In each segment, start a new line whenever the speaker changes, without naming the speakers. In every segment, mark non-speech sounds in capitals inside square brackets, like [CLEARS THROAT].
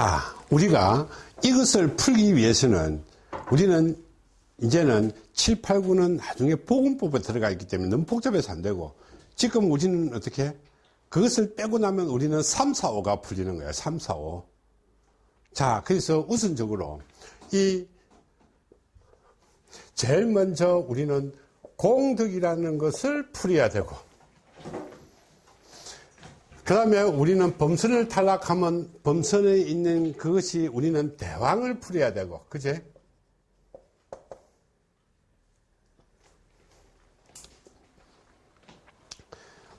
자, 우리가 이것을 풀기 위해서는 우리는 이제는 7, 8, 9는 나중에 보건법에 들어가 있기 때문에 너무 복잡해서 안 되고 지금 우리는 어떻게 그것을 빼고 나면 우리는 3, 4, 5가 풀리는 거예요. 3, 4, 5. 자, 그래서 우선적으로 이 제일 먼저 우리는 공덕이라는 것을 풀어야 되고 그 다음에 우리는 범선을 탈락하면 범선에 있는 그것이 우리는 대왕을 풀어야 되고 그제?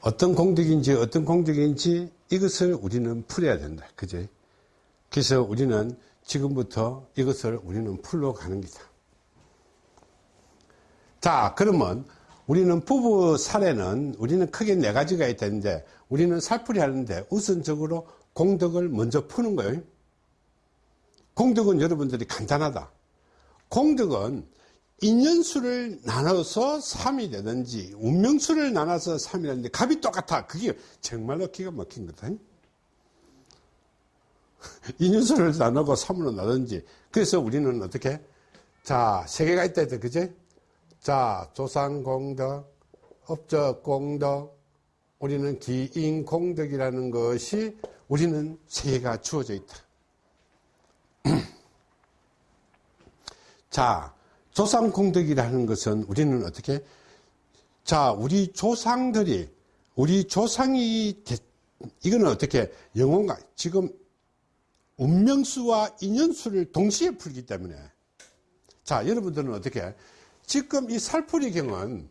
어떤 공덕인지 어떤 공덕인지 이것을 우리는 풀어야 된다 그제? 그래서 우리는 지금부터 이것을 우리는 풀러 가는 기다. 자 그러면 우리는 부부 사례는 우리는 크게 네 가지가 있다는데 우리는 살풀이 하는데 우선적으로 공덕을 먼저 푸는 거예요. 공덕은 여러분들이 간단하다. 공덕은 인연수를 나눠서 3이 되든지 운명수를 나눠서 3이 되는데 값이 똑같아. 그게 정말로 기가 막힌 거다. [LAUGHS] 인연수를 나누고 3으로 나든지. 그래서 우리는 어떻게? 자 세 개가 있다 했다. 그제 자 조상공덕 업적공덕 우리는 기인공덕이라는 것이 우리는 세 개가 주어져 있다. [CLEARS THROAT] 자 조상공덕이라는 것은 우리는 어떻게? 자 우리 조상들이 우리 조상이 이거는 어떻게? 영혼과 지금 운명수와 인연수를 동시에 풀기 때문에. 자 여러분들은 어떻게 지금 이 살풀이경은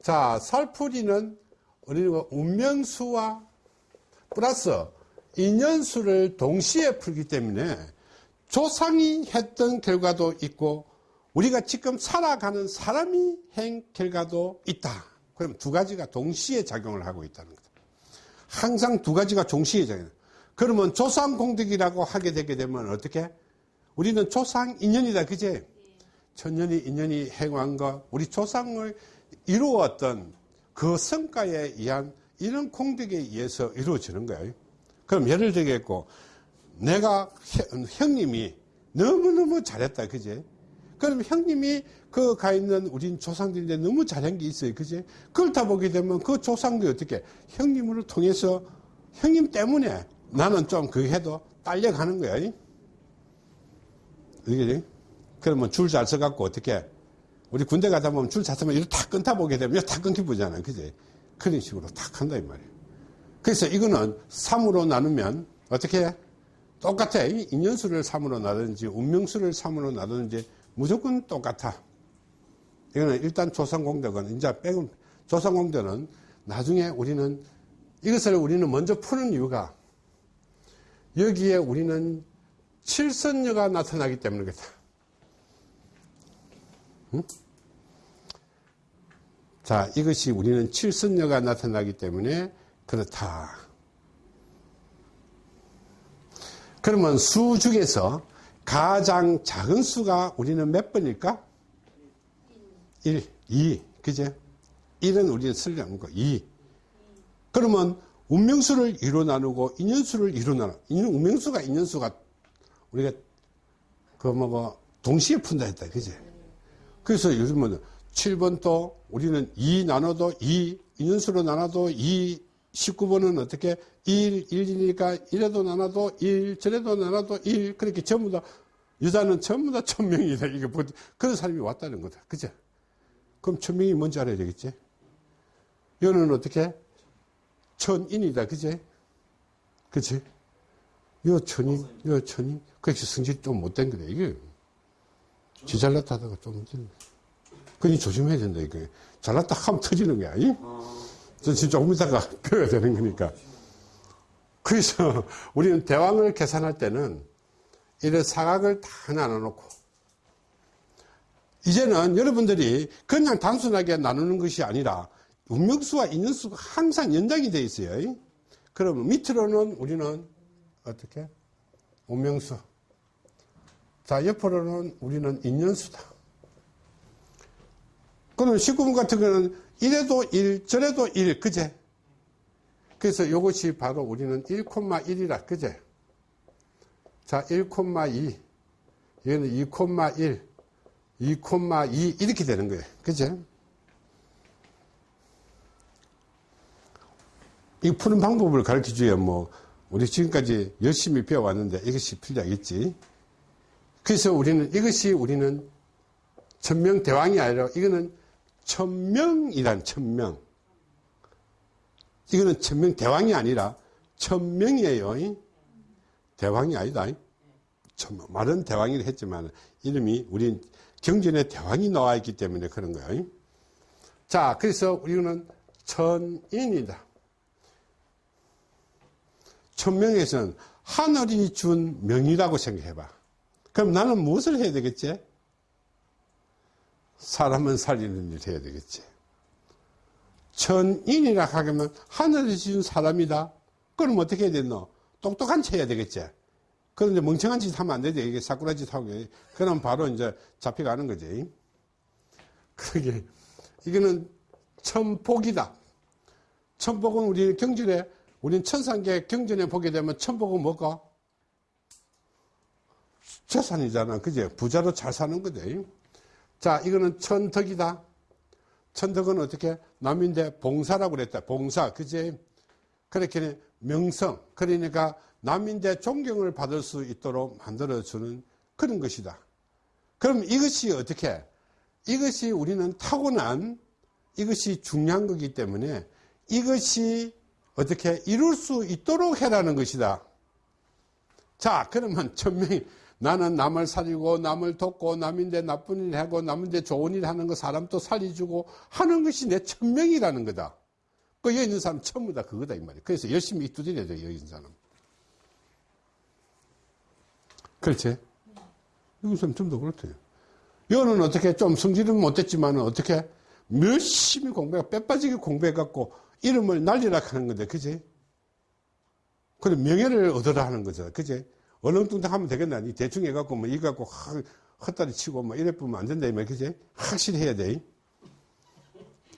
자 살풀이는 우리가 운명수와 플러스 인연수를 동시에 풀기 때문에 조상이 했던 결과도 있고 우리가 지금 살아가는 사람이 행 결과도 있다. 그럼 두 가지가 동시에 작용을 하고 있다는 거다 항상 두 가지가 동시에 작용. 그러면 조상 공덕이라고 하게 되게 되면 어떻게? 우리는 조상 인연이다. 그제 천년이 인연이 행한 것 우리 조상을 이루었던 그 성과에 의한 이런 공덕에 의해서 이루어지는 거예요 그럼 예를 들겠고 내가 형님이 너무너무 잘했다 그제 그럼 형님이 그 가 있는 우린 조상들인데 너무 잘한 게 있어요. 그지? 그걸 다 보게 되면 그 조상들이 어떻게 형님을 통해서 형님 때문에 나는 좀 그 해도 딸려가는 거야. 이게 그러면 줄 잘 서갖고 어떻게 우리 군대 가다 보면 줄 잘 서면 이렇게 탁 끊다 보게 되면 탁 끊기 보잖아. 그지? 그런 식으로 탁 한다 이 말이에요. 그래서 이거는 3으로 나누면 어떻게 해? 똑같아. 인연수를 3으로 나든지 운명수를 3으로 나든지 무조건 똑같아. 이거는 일단 조상공덕은 이제 빼고 조상공덕은 나중에 우리는 이것을 우리는 먼저 푸는 이유가 여기에 우리는 칠선녀가 나타나기 때문이겠다. 응? 자, 이것이 우리는 칠선녀가 나타나기 때문에 그렇다. 그러면 수 중에서 가장 작은 수가 우리는 몇 번일까? 1, 2, 그제? 1은 우리는 쓸려는 거, 2. 그러면 운명수를 2로 나누고 인연수를 2로 나누 운명수가 인연수가 우리가 그 뭐고 동시에 푼다 했다, 그제? 그래서 요즘은 7번 또 우리는 2 나눠도 2, 인연수로 나눠도 2, 19번은 어떻게 1, 1이니까 1에도 나눠도 1, 저래도 나눠도 1 그렇게 전부 다 여자는 전부 다 천명이다. 이게 뭐 그런 사람이 왔다는 거다. 그죠? 그럼 천명이 뭔지 알아야 되겠지? 여는 어떻게? 천인이다. 그제 그치 여 천인 여 천인. 그렇게 성질이 좀 못된 거다 이게 지 잘났다 하다가 좀 그니 조심해야 된다 이게 잘났다 하면 터지는 거야 이? 저 진짜 조금 있다가 펴야 되는 거니까. 그래서 우리는 대왕을 계산할 때는 이런 사각을 다 나눠놓고 이제는 여러분들이 그냥 단순하게 나누는 것이 아니라 운명수와 인연수가 항상 연장이 되어 있어요. 그러면 밑으로는 우리는 어떻게? 운명수. 자, 옆으로는 우리는 인연수다. 그러면 19분 같은 경우는 이래도 1, 저래도 1, 그제? 그래서 이것이 바로 우리는 1,1이라, 그제? 자, 1,2. 이거는 2,1. 2,2 이렇게 되는 거예요. 그죠? 이 푸는 방법을 가르쳐 줘야 뭐, 우리 지금까지 열심히 배워왔는데 이것이 필요하겠지. 그래서 우리는 이것이 우리는 천명 대왕이 아니라 이거는 천명이란 천명. 이거는 천명 대왕이 아니라 천명이에요. 대왕이 아니다. 말은 대왕이라 했지만 이름이 우리 경전에 대왕이 나와 있기 때문에 그런 거예요. 자, 그래서 우리는 천인이다. 천명에서는 하늘이 준 명이라고 생각해봐. 그럼 나는 무엇을 해야 되겠지? 사람은 살리는 일을 해야 되겠지. 천인이라 하면 하늘이 준 사람이다. 그럼 어떻게 해야 되노? 똑똑한 체 해야 되겠지. 그런데 멍청한 짓 하면 안 되지. 이게 사쿠라 짓 하고. 그럼 바로 이제 잡혀가는 거지. 그게, 이거는 천복이다. 천복은 우리 경전에, 우리는 천상계 경전에 보게 되면 천복은 뭐가? 재산이잖아. 그제? 부자로 잘 사는 거지. 자, 이거는 천덕이다. 천덕은 어떻게? 남인데 봉사라고 그랬다. 봉사. 그제? 그렇게 명성. 그러니까 남인데 존경을 받을 수 있도록 만들어주는 그런 것이다. 그럼 이것이 어떻게? 이것이 우리는 타고난 이것이 중요한 거기 때문에 이것이 어떻게 이룰 수 있도록 해라는 것이다. 자, 그러면 천명이 나는 남을 살리고 남을 돕고 남인데 나쁜 일 하고 남인데 좋은 일 하는 거 사람 또 살려주고 하는 것이 내 천명이라는 거다. 그 여기 있는 사람 전부 다 그거다 이 말이야. 그래서 열심히 두드려야 돼 여기 있는 사람. 그렇지? 이건 좀더 그렇대요. 여는 어떻게 좀 성질은 못됐지만 어떻게 열심히 공부해 빼빠지게 공부해갖고 이름을 날리라 하는 건데, 그지? 그래 명예를 얻으라 하는 거죠, 그지? 얼렁뚱땅 하면 되겠나? 니 대충 해갖고 뭐 이거 갖고 헛다리 치고 뭐 이래 보면 안 된다 이 말, 그지? 확실히 해야 돼.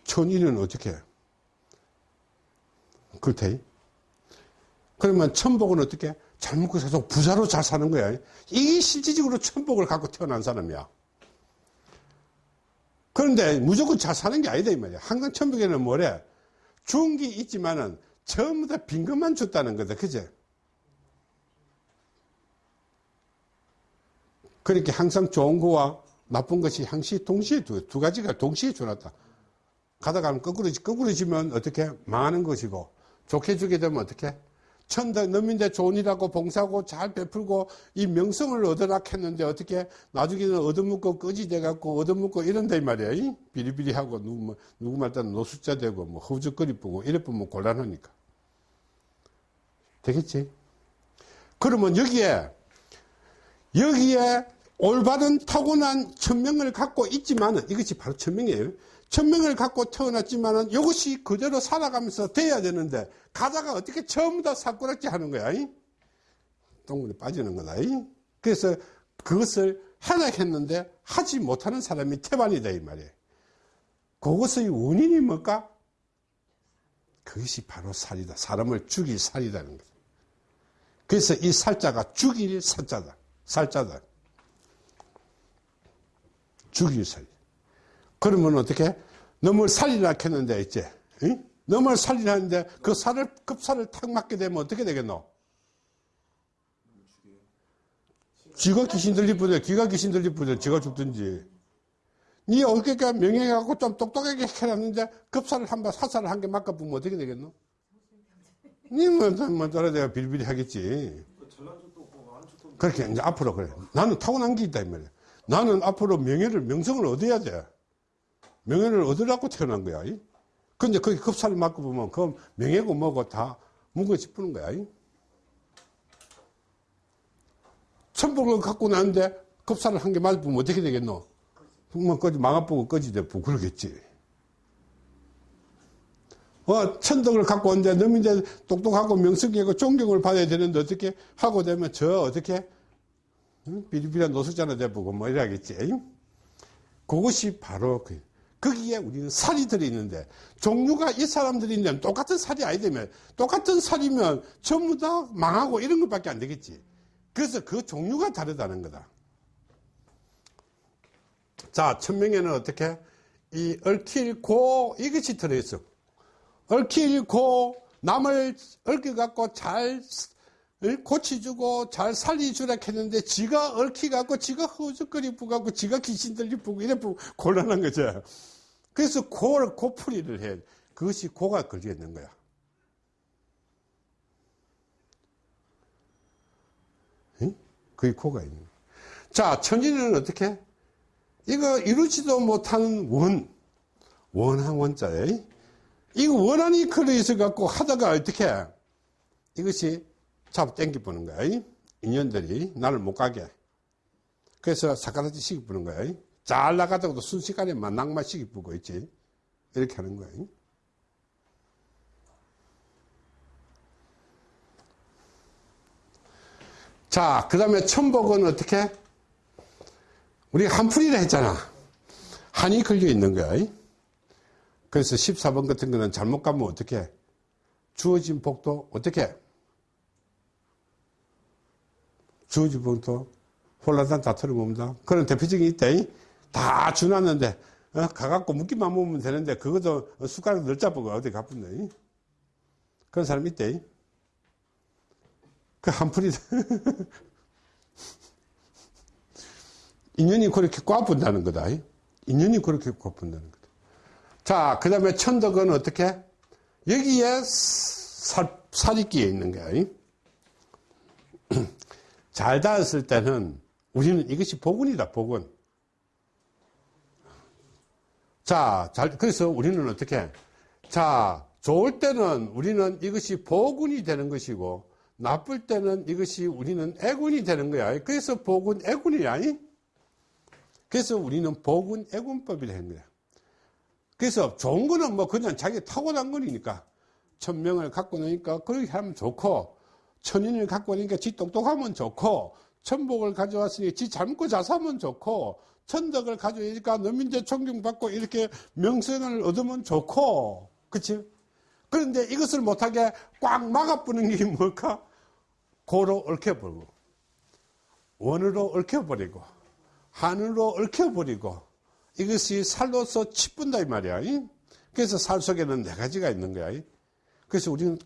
천인은 어떻게? 그렇대. 그러면 천복은 어떻게? 잘 먹고 사서 부자로 잘 사는 거야. 이게 실질적으로 천복을 갖고 태어난 사람이야. 그런데 무조건 잘 사는 게 아니다 이 말이야. 항상 천복에는 뭐래? 좋은 게 있지만은 전부 다 빈 것만 줬다는 거다. 그제? 그렇게 항상 좋은 거와 나쁜 것이 항시 동시에 두, 두 가지가 동시에 줘놨다. 가다가 면 거꾸로, 거꾸로 지면 어떻게? 망하는 것이고, 좋게 주게 되면 어떻게? 천대 넘인데 좋은이라고 봉사하고 잘 베풀고 이 명성을 얻으라 했는데 어떻게 나중에는 얻어먹고 꺼지 돼 갖고 얻어먹고 이런다 이 말이야. 이? 비리비리하고 누구, 뭐, 누구 말따는 노숙자 되고 뭐 허우적거리 뿌고 이래 보면 곤란하니까. 되겠지? 그러면 여기에 여기에 올바른 타고난 천명을 갖고 있지만은 이것이 바로 천명이에요. 천명을 갖고 태어났지만은 이것이 그대로 살아가면서 돼야 되는데 가다가 어떻게 처음부 터 사꾸락지 하는 거야. 동물에 빠지는 거다. 그래서 그것을 하나 했는데 하지 못하는 사람이 태반이다 이 말이에요. 그것의 원인이 뭘까? 그것이 바로 살이다. 사람을 죽일 살이라는 거다. 그래서 이 살자가 죽일 살자다. 살자다. 죽일 살. 그러면 어떻게? 너을 살리라 했는데, 이제, 응? 너을 살리라 했는데, 그 살을, 급살을 탁 맞게 되면 어떻게 되겠노? 쥐가 귀신 뿐이야. 귀가 귀신 뿐이야. 쥐가 죽든지. 네 어깨가 명예해갖고 좀 똑똑하게 해놨는데, 급살을 한 번, 사살을 한 개 맞아보면 어떻게 되겠노? 니뭐 뭐, 따라 내가 빌빌이 하겠지. 그렇게 이제 앞으로 그래. 나는 타고난 게 있다, 이 말이야. 나는 앞으로 명예를, 명성을 얻어야 돼. 명예를 얻으려고 태어난 거야. 근데 거기 급사를 맞고 보면 그 명예고 뭐고 다 뭉거 짚는 거야. 천복을 갖고 나는데 급사를 한개 맞으면 어떻게 되겠노? 뭐, 꺼지, 망아보고 꺼지 대고 그러겠지. 어, 천덕을 갖고 온데, 이제 똑똑하고 명성이고 존경을 받아야 되는데 어떻게 하고 되면 저 어떻게 비리비리한 노숙자나 돼보고 뭐 이래야겠지. 그것이 바로 그, 거기에 우리는 살이 들어있는데, 종류가 이 사람들이 있는 똑같은 살이 아니되면, 똑같은 살이면 전부 다 망하고 이런 것밖에 안 되겠지. 그래서 그 종류가 다르다는 거다. 자, 천명에는 어떻게? 이 얽힐고 이것이 들어있어. 얽힐고 남을 얽혀갖고 잘 고치주고 잘 살리주라 했는데 지가 얽혀갖고 지가 허우적거리 부갖고 지가 귀신 들리 부고 이래 부고 곤란한 거죠. 그래서 고를 고풀이를 해. 그것이 고가 걸려 있는 거야. 응? 그게 고가 있는 거야. 자, 천진은 어떻게? 이거 이루지도 못하는 원, 원한 원자에 이거 원한이 걸려 있어 갖고 하다가 어떻게 이것이 잡아 당겨 보는 거야. 인연들이 나를 못 가게. 그래서 사카라지 시기 부는 거야. 잘 나가다가도 순식간에 만 낭만 시기 부고 있지. 이렇게 하는 거야. 자, 그 다음에 천복은 어떻게? 우리 한풀이라 했잖아. 한이 걸려 있는 거야. 그래서 14번 같은 거는 잘못 가면 어떻게? 주어진 복도 어떻게? 복도 홀라단 다 털어먹는다. 그런 대표적인 있다. 다 주놨는데, 어? 가갖고 묶기만 먹으면 되는데, 그것도 숟가락 널짜보고 어디 가쁜데. 그런 사람 있대. 그 한풀이. [LAUGHS] 인연이 그렇게 꽈분다는 거다. 인연이 그렇게 꽈분다는 거다. 자, 그 다음에 천덕은 어떻게? 여기에 살, 살이 끼어 있는 거야. [CLEARS THROAT] 잘 닿았을 때는 우리는 이것이 복운이다, 복운. 자, 잘, 그래서 우리는 어떻게? 자, 좋을 때는 우리는 이것이 복운이 되는 것이고, 나쁠 때는 이것이 우리는 애군이 되는 거야. 그래서 복운, 애군이야. 그래서 우리는 복은 애군법이라 하는 거야. 그래서 좋은 거는 뭐 그냥 자기 타고난 거니까 천명을 갖고 나니까 그렇게 하면 좋고 천인을 갖고 나니까 지 똑똑하면 좋고 천복을 가져왔으니 지 젊고 잘 사면 좋고 천덕을 가져오니까 너민제 존경받고 이렇게 명성을 얻으면 좋고 그치? 그런데 이것을 못하게 꽉 막아뿌는 게 뭘까? 고로 얽혀버리고 원으로 얽혀버리고 하늘로 얽혀버리고 이것이 살로서 치분다 이 말이야. 그래서 살 속에는 네 가지가 있는 거야. 그래서 우리는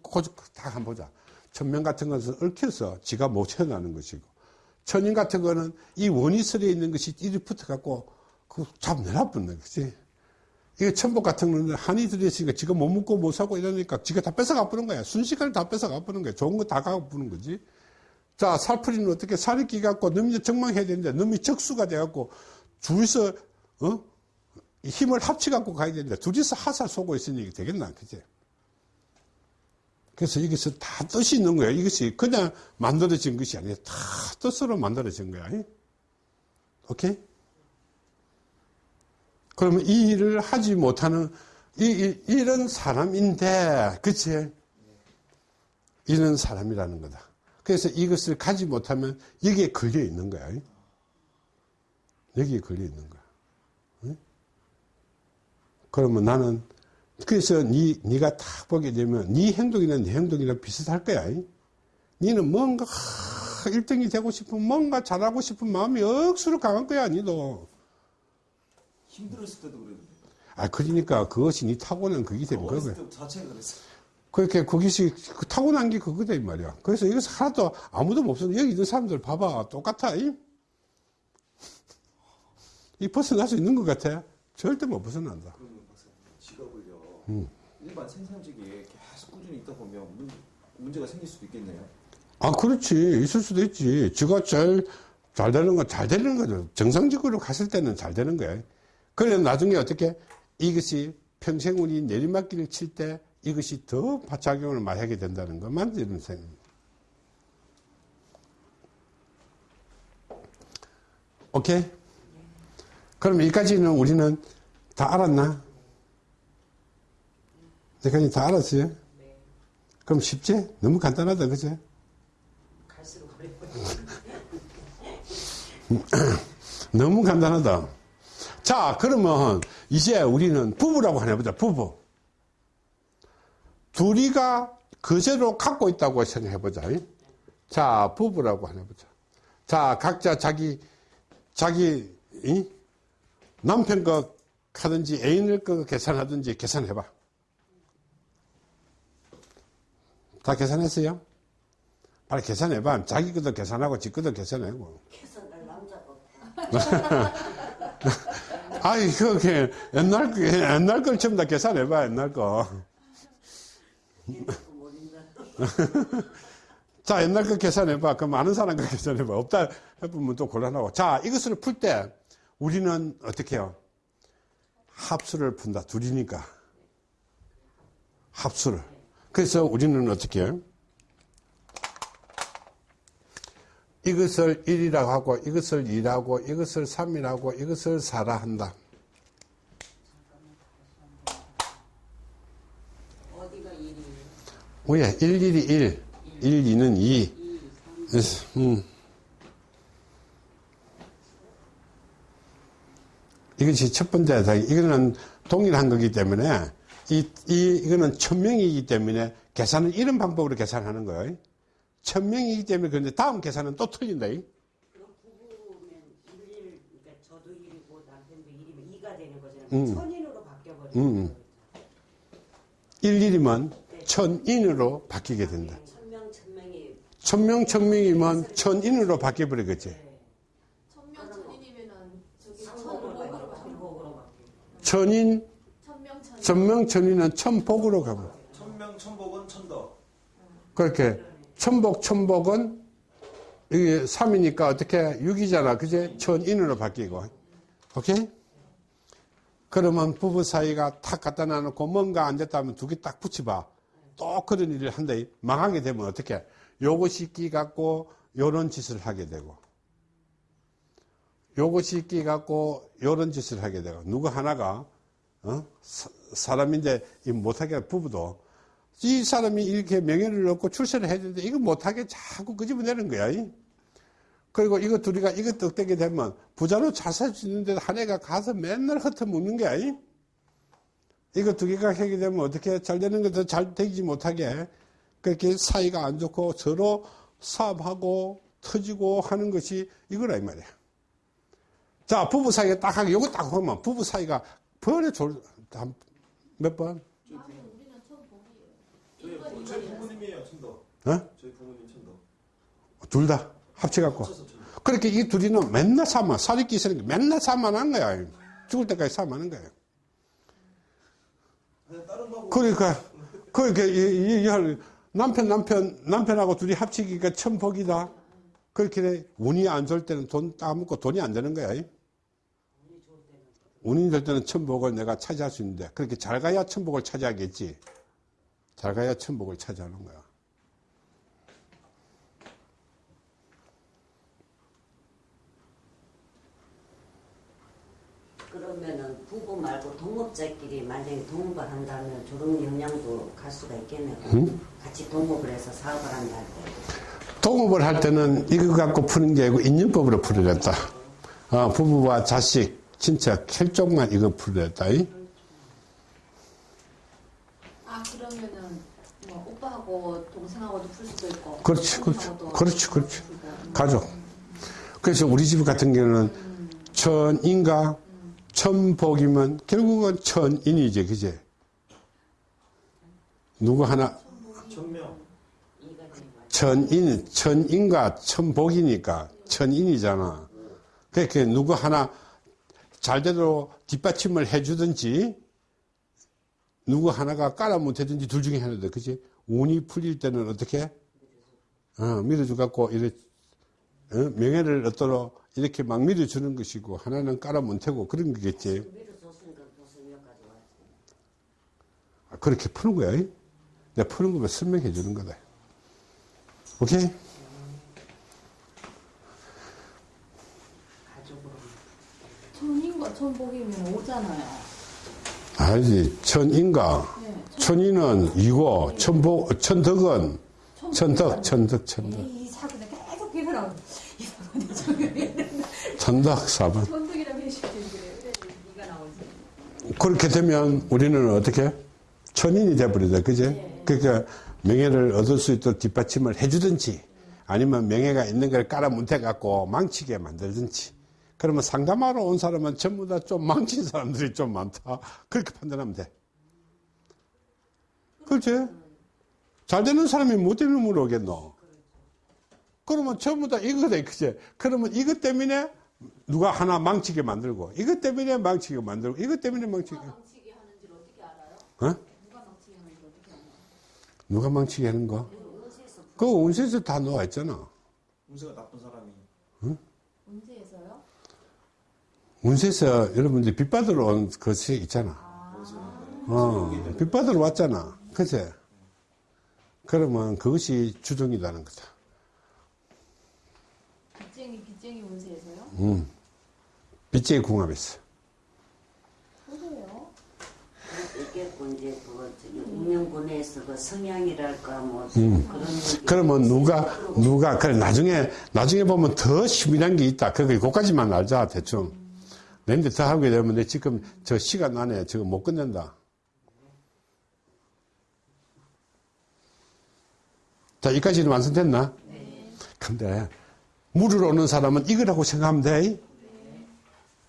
다 한번 보자. 천명 같은 것은 얽혀서 지가 못 채어나는 것이고 천인 같은 거는 이 원이설에 있는 것이 이리 붙어갖고 그 잡 내놔붙는 거지. 이게 천복 같은 거는 한이 들어있으니까 지가 못 먹고 못 사고 이러니까 지가 다 뺏어가 부는 거야. 순식간에 다 뺏어가 부는 거야. 좋은 거 다 가고 부는 거지. 자, 살풀이는 어떻게 살이 끼갖고 너이 정망해야 되는데 너이 적수가 돼갖고 둘이서, 어? 힘을 합치갖고 가야 되는데 둘이서 하살 쏘고 있으니 되겠나, 그지? 그래서 여기서 다 뜻이 있는 거야. 이것이 그냥 만들어진 것이 아니라 다 뜻으로 만들어진 거야. 오케이? 그러면 이 일을 하지 못하는 이, 이, 이 런 사람인데, 그치? 이런 사람이라는 거다. 그래서 이것을 가지 못하면 여기에 걸려 있는 거야. 여기에 걸려 있는 거야. 그러면 나는 그래서 니 네가 딱 보게 되면 네 행동이나 내 행동이랑 비슷할 거야. 니는 뭔가 1등이 되고 싶은 뭔가 잘하고 싶은 마음이 억수로 강한 거야, 니도.
힘들었을 때도 그랬는데.
아, 그러니까 그것이 니 타고난 그게 거야.
때 자체가 그랬어.
그렇게 그것이 그 타고난 게 그거다 이 말이야. 그래서 이것을 하나도 아무도 없어. 여기 있는 사람들 봐봐 똑같아. 이, 이 벗어날 수 있는 것 같아. 절대 못 벗어난다.
그러면 박사님, 직업을요.
음.
일반 생산직에 계속 꾸준히 있다 보면 문, 문제가 생길 수도 있겠네요.
아 그렇지 있을 수도 있지. 지가 제일 잘 되는 건 잘 되는 거죠. 정상적으로 갔을 때는 잘 되는 거야. 그래 나중에 어떻게 이것이 평생 우리 내리막길을 칠 때 이것이 더 작용을 많이 하게 된다는 것만 이런 생각. 오케이? 그럼 여기까지는 우리는 다 알았나? 여기까지 다 알았어요?
네.
그럼 쉽지? 너무 간단하다, 그죠?
갈수록. [LAUGHS]
너무 간단하다. 자, 그러면 이제 우리는 부부라고 하나 보자, 부부. 둘이가 그제로 갖고 있다고 생각해 보자. 자, 부부라고 하나 보자. 자, 각자 자기, 자기, 이? 남편 거 하든지 애인을 거 계산하든지 계산해 봐. 다 계산했어요? 빨리 계산해봐. 자기 것도 계산하고 지 것도 계산하고.
계산할 남자가 없다. [LAUGHS]
아이, 그게 옛날, 거- 옛날 걸 전부 다 계산해봐, 옛날 거. [LAUGHS] 자, 옛날 거 계산해봐. 그럼 아는 사람 거 계산해봐. 없다 해보면 또 곤란하고. 자, 이것을 풀 때 우리는 어떻게 해요? 합수를 푼다. 둘이니까. 합수를. 그래서 우리는 어떻게? 이것을 1이라고 하고, 이것을 2라고, 이것을 3이라고, 이것을 4라 한다. 왜? 1, 1이 1, 1, 2는 2.
2, 3,
그래서, 음. 이것이 첫 번째, 다 이거는 동일한 거기 때문에, 이, 이, 이거는 천명이기 때문에 계산은 이런 방법으로 계산하는 거예요. 천명이기 때문에 그런데 다음 계산은 또 틀린다. 이.
그럼 부부면 1, 그러니까 저도 1이고 남편도 1이면 2가 되는 거잖아요.
음.
천인으로 바뀌어버리는
음.
거죠.
1, 1이면 천인으로 바뀌게 된다.
천명, 천명이
천명, 천명이면 천인으로 바뀌어버리겠지.
네.
저기 천복으로
바뀌고
가는
천복으로 바뀌고
천인,
천명천인
천명, 천인은 천복으로 가고.
천명 천복은 천덕.
그렇게 천복 천복은 이게 3이니까 어떻게 6이잖아. 그제? 천인으로 바뀌고. 오케이? 그러면 부부 사이가 탁 갖다 놔놓고 뭔가 안 됐다면 두 개 딱 붙여봐. 또 그런 일을 한다. 망하게 되면 어떻게? 요것이 끼 갖고 요런 짓을 하게 되고. 요것이 끼 갖고 요런 짓을 하게 되고. 누구 하나가 어? 사, 사람인데 이 못하게 부부도 이 사람이 이렇게 명예를 얻고 출세를 해야 되는데 이거 못하게 자꾸 끄집어내는 거야. 이. 그리고 이거 둘이가 이거 떡대게 되면 부자로 잘살수 있는데 한 애가 가서 맨날 흩어먹는 거야. 이. 이거 두 개가 하게 되면 어떻게 잘 되는 것도 잘 되지 못하게 그렇게 사이가 안 좋고 서로 사업하고 터지고 하는 것이 이거라 이 말이야. 자, 부부 사이가 딱 하게 요거 딱 하면 부부 사이가 벌에 졸, 한- 몇 번?
저희,
이건
부- 저희. 부모님이에요 천덕.
어?
저희 부모님 천덕.
둘다 합쳐갖고. 그렇게 이 둘이는 맨날 사만, 끼시는 게 맨날 사만한 거야. 죽을 때까지 사만한 거야. 그러니까, 그러니까, 이, 이, 이, 남편, 남편, 남편하고 둘이 합치기가 천복이다. 그렇게 돼. 운이 안 좋을 때는 돈 따먹고 돈이 안 되는 거야. 운이 될 때는 천복을 내가 차지할 수 있는데, 그렇게 잘 가야 천복을 차지하겠지. 잘 가야 천복을 차지하는 거야.
그러면은 부부 말고 동업자끼리 만약에 동업을 한다면 저런 영향도 갈 수가 있겠네요. 같이 동업을 해서 사업을 한다 할 때.
동업을 할 때는 이거 갖고 푸는 게 아니고 인연법으로 풀어냈다. 어, 부부와 자식, 친척, 혈족만 이거. 이?
아 그러면은 뭐 오빠하고 동생하고도 풀 수도 있고
그렇지, 그렇지. 그렇지, 그렇지.
음.
가족. 그래서 우리 집 같은 경우는 천인가 천복이면 결국은 천인이지, 그제? 누구 하나,
천명.
천인, 천인과 천복이니까 천인이잖아. 그러니까 누구 하나 잘대로 뒷받침을 해주든지 누구 하나가 깔아 못해든지 둘 중에 하나다. 그지? 운이 풀릴 때는 어떻게? 어, 밀어줘 갖고, 이렇게, 어, 명예를 얻도록 이렇게 막 밀어주는 것이고, 하나는 깔아 못하고 그런 거겠지. 아, 그렇게 푸는 거야. 이? 내가 푸는 거면 설명해 주는 거다. 오케이?
가족으로.
천복이면 오잖아요
알지. 천인가.
네,
천인은 이고, 천복, 천덕은, 천덕, 천덕, 천덕.
이 사고는 계속 저기
천덕, 사번.
천덕이라고 그래요
이가 나오지.
그렇게 되면 우리는 어떻게? 천인이 돼버리다. 그제? 그러니까 명예를 얻을 수 있도록 뒷받침을 해주든지, 아니면 명예가 있는 걸 깔아뭉태 갖고 망치게 만들든지 그러면 상담하러 온 사람은 전부 다 좀 망친 사람들이 좀 많다 그렇게 판단하면 돼 그렇지? 잘 되는 사람이 뭐 때문에 물어오겠노 그러면 전부 다 이거다 그지 그러면 이것 때문에 누가 하나 망치게 만들고 이것 때문에 망치게 만들고 이것 때문에 망치게
누가 망치게 하는지를 어떻게 알아요?
어?
누가 망치게 하는지 어떻게 알아요?
누가 망치게 하는 거? 그 운세에서 다 나와 있잖아.
운세가 나쁜 사람이
문제에서요?
운세에서 여러분들 빚 받으러 온 것이 있잖아. 어, 빚 받으러 왔잖아. 그치? 그러면 그것이 주종이라는 거다.
빚쟁이 빚쟁이 문제에서요?
음. 빚쟁이.
그래요?
있겠고 이제 저기 운명군에서 그 성향이랄까 뭐
음.
그런.
그러면 누가, 누가, 그래, 나중에, 나중에 보면 더 시민한 게 있다. 그거, 그까지만 알자, 대충. 내인데 더 하게 되면 내 지금 저 시간 안에 지금 못 끝낸다. 자, 여기까지는 완성됐나? 근데, 물을 오는 사람은 이거라고 생각하면 돼.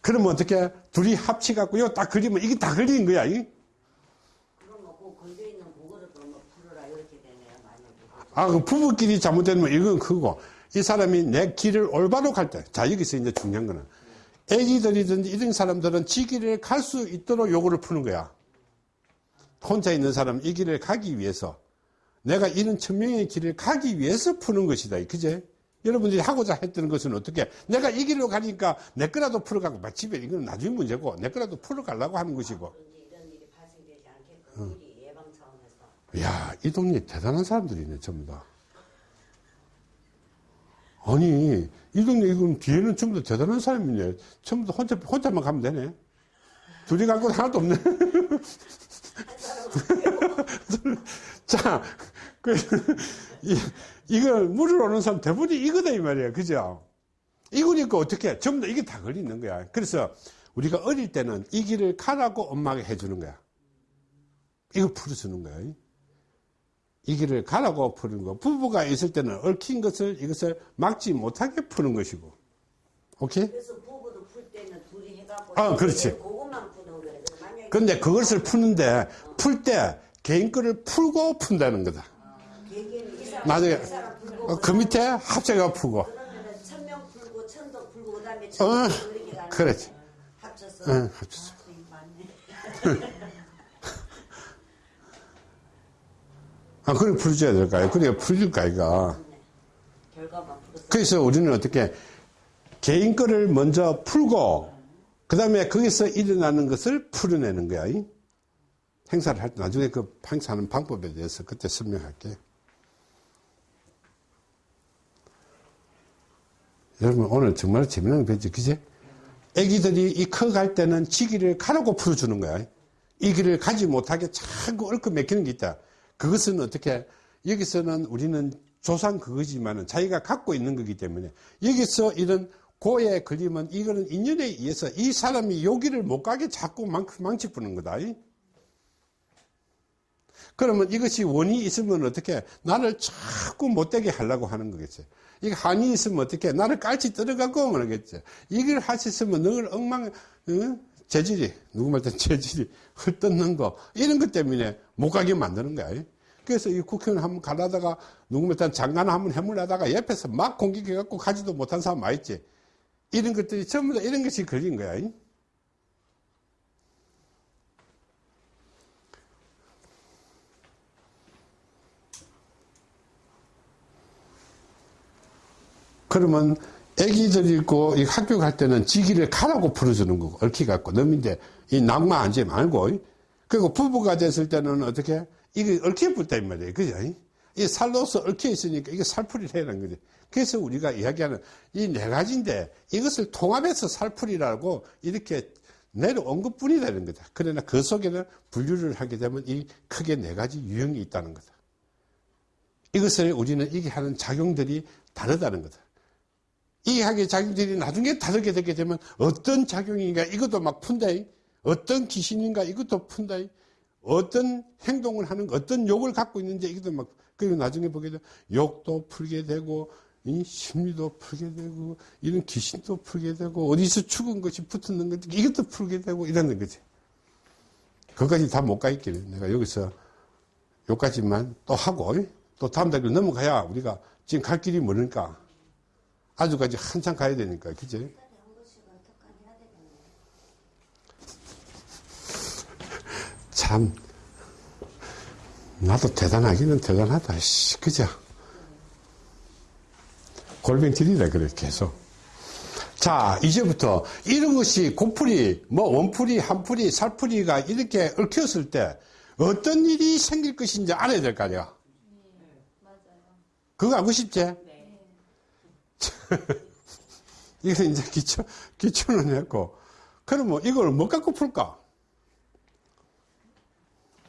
그러면 어떻게, 둘이 합치갖고, 이거 딱 그리면 이게 다 걸리는 거야. 이? 아, 그 부부끼리 잘못되면 이건 크고, 이 사람이 내 길을 올바로 갈 때, 자, 여기서 이제 중요한 거는, 애기들이든지 이런 사람들은 지 길을 갈 수 있도록 요구를 푸는 거야. 혼자 있는 사람은 이 길을 가기 위해서, 내가 이런 천명의 길을 가기 위해서 푸는 것이다. 그제? 여러분들이 하고자 했던 것은 어떻게? 내가 이 길로 가니까 내 거라도 풀어가고, 막 집에 이건 나중에 문제고, 내 거라도 풀어가려고 하는 것이고.
이제 이런 일이 발생되지 않게끔 미리 예방 차원에서
야, 이 동네 대단한 사람들이네, 전부 다. 아니, 이 동네, 이건 뒤에는 전부 다 대단한 사람이네. 전부 다 혼자, 혼자만 가면 되네. 둘이 갈 건 하나도 없네. [LAUGHS] 자, 그, 이, 이걸 물을 오는 사람 대부분이 이거다, 이 말이야. 그죠? 이거니까 어떻게, 전부 다 이게 다 걸리는 거야. 그래서 우리가 어릴 때는 이 길을 가라고 엄마가 해주는 거야. 이거 풀어주는 거야. 이 길을 가라고 푸는 거. 부부가 있을 때는 얽힌 것을 이것을 막지 못하게 푸는 것이고. 오케이?
그래서 부부도 풀 때는 둘이 해갖고
아, 그렇지.
그것만 푸는 거예요.
근데 그것을 푸는데 풀때 개인 거를 풀고 푼다는 거다.
사람
나중에 어, 그 밑에 합체가 풀고.
그러면은 천명 풀고 천도 풀고 그 다음에
어,
천도 가는
그렇지.
합쳐서
응, 합쳐서.
아, 맞네. [LAUGHS]
아, 그래 풀어줘야 될까요? 그래야 이가.
결과만 풀었어.
그래서 우리는 어떻게 개인 거를 먼저 풀고 그 다음에 거기서 일어나는 것을 풀어내는 거야. 이? 행사를 할 때 나중에 그 행사하는 방법에 대해서 그때 설명할게. 여러분 오늘 정말 재미난 거 뵀죠, 그지? 애기들이 이 커갈 때는 지기를 가라고 풀어주는 거야. 이 길을 가지 못하게 자꾸 얽어 맥히는 게 있다. 그것은 어떻게, 여기서는 우리는 조상 그거지만은 자기가 갖고 있는 거기 때문에 여기서 이런 고에 걸리면 이거는 인연에 의해서 이 사람이 여기를 못 가게 자꾸 망, 망치 부는 거다. 이? 그러면 이것이 원이 있으면 어떻게 나를 자꾸 못되게 하려고 하는 거겠지. 이게 한이 있으면 어떻게 나를 깔치 들어가고 그러겠지. 이걸 있으면 늘 엉망 응? 재질이 누구 말든 [LAUGHS] 재질이 헐뜯는 거 이런 것 때문에 못 가게 만드는 거야. 그래서 이 국회의원 한번 가려다가 누구 말든 장관 한번 해물려다가 옆에서 막 공격해갖고 가지도 못한 사람 많이 있지. 이런 것들이 전부 다 이런 것이 걸린 거야. 그러면 애기들 있고 이 학교 갈 때는 지기를 가라고 풀어주는 거고 얽히 갖고. 넘인데 이 낙마 앉지 말고. 그리고 부부가 됐을 때는 어떻게? 이게 얽혀 이 말이에요. 그죠? 이 살로서 얽혀 있으니까 이게 살풀이를 해야 하는 거지. 그래서 우리가 이야기하는 이 네 가지인데 이것을 통합해서 살풀이라고 이렇게 내려온 것 뿐이라는 거다. 그러나 그 속에는 분류를 하게 되면 이 크게 네 가지 유형이 있다는 거다. 이것을 우리는 이게 하는 작용들이 다르다는 거다 이해하게 작용들이 나중에 다르게 되게 되면 어떤 작용인가 이것도 막 푼다. 어떤 귀신인가 이것도 푼다. 어떤 행동을 하는 어떤 욕을 갖고 있는지 이것도 막 그리고 나중에 보게 되면 욕도 풀게 되고 이 심리도 풀게 되고 이런 귀신도 풀게 되고 어디서 죽은 것이 붙었는 건지 이것도 풀게 되고 이러는 거지. 그것까지 다 못 가 있기는 내가 여기서 여기까지만 또 하고 또 다음 달로 넘어가야 우리가 지금 갈 길이 멀으니까 아주까지 한참 가야 되니까 그지? 참 나도 대단하기는 대단하다 씨, 그죠? 골뱅질이라 그래 계속 자 이제부터 이런 것이 고풀이 뭐 원풀이 한풀이 살풀이가 이렇게 얽혔을 때 어떤 일이 생길 것인지 알아야 될 거 아니야
맞아요.
그거 알고 싶지? [LAUGHS] 이거 이제 기초, 기초는 했고 그러면 이걸 뭐 갖고 풀까?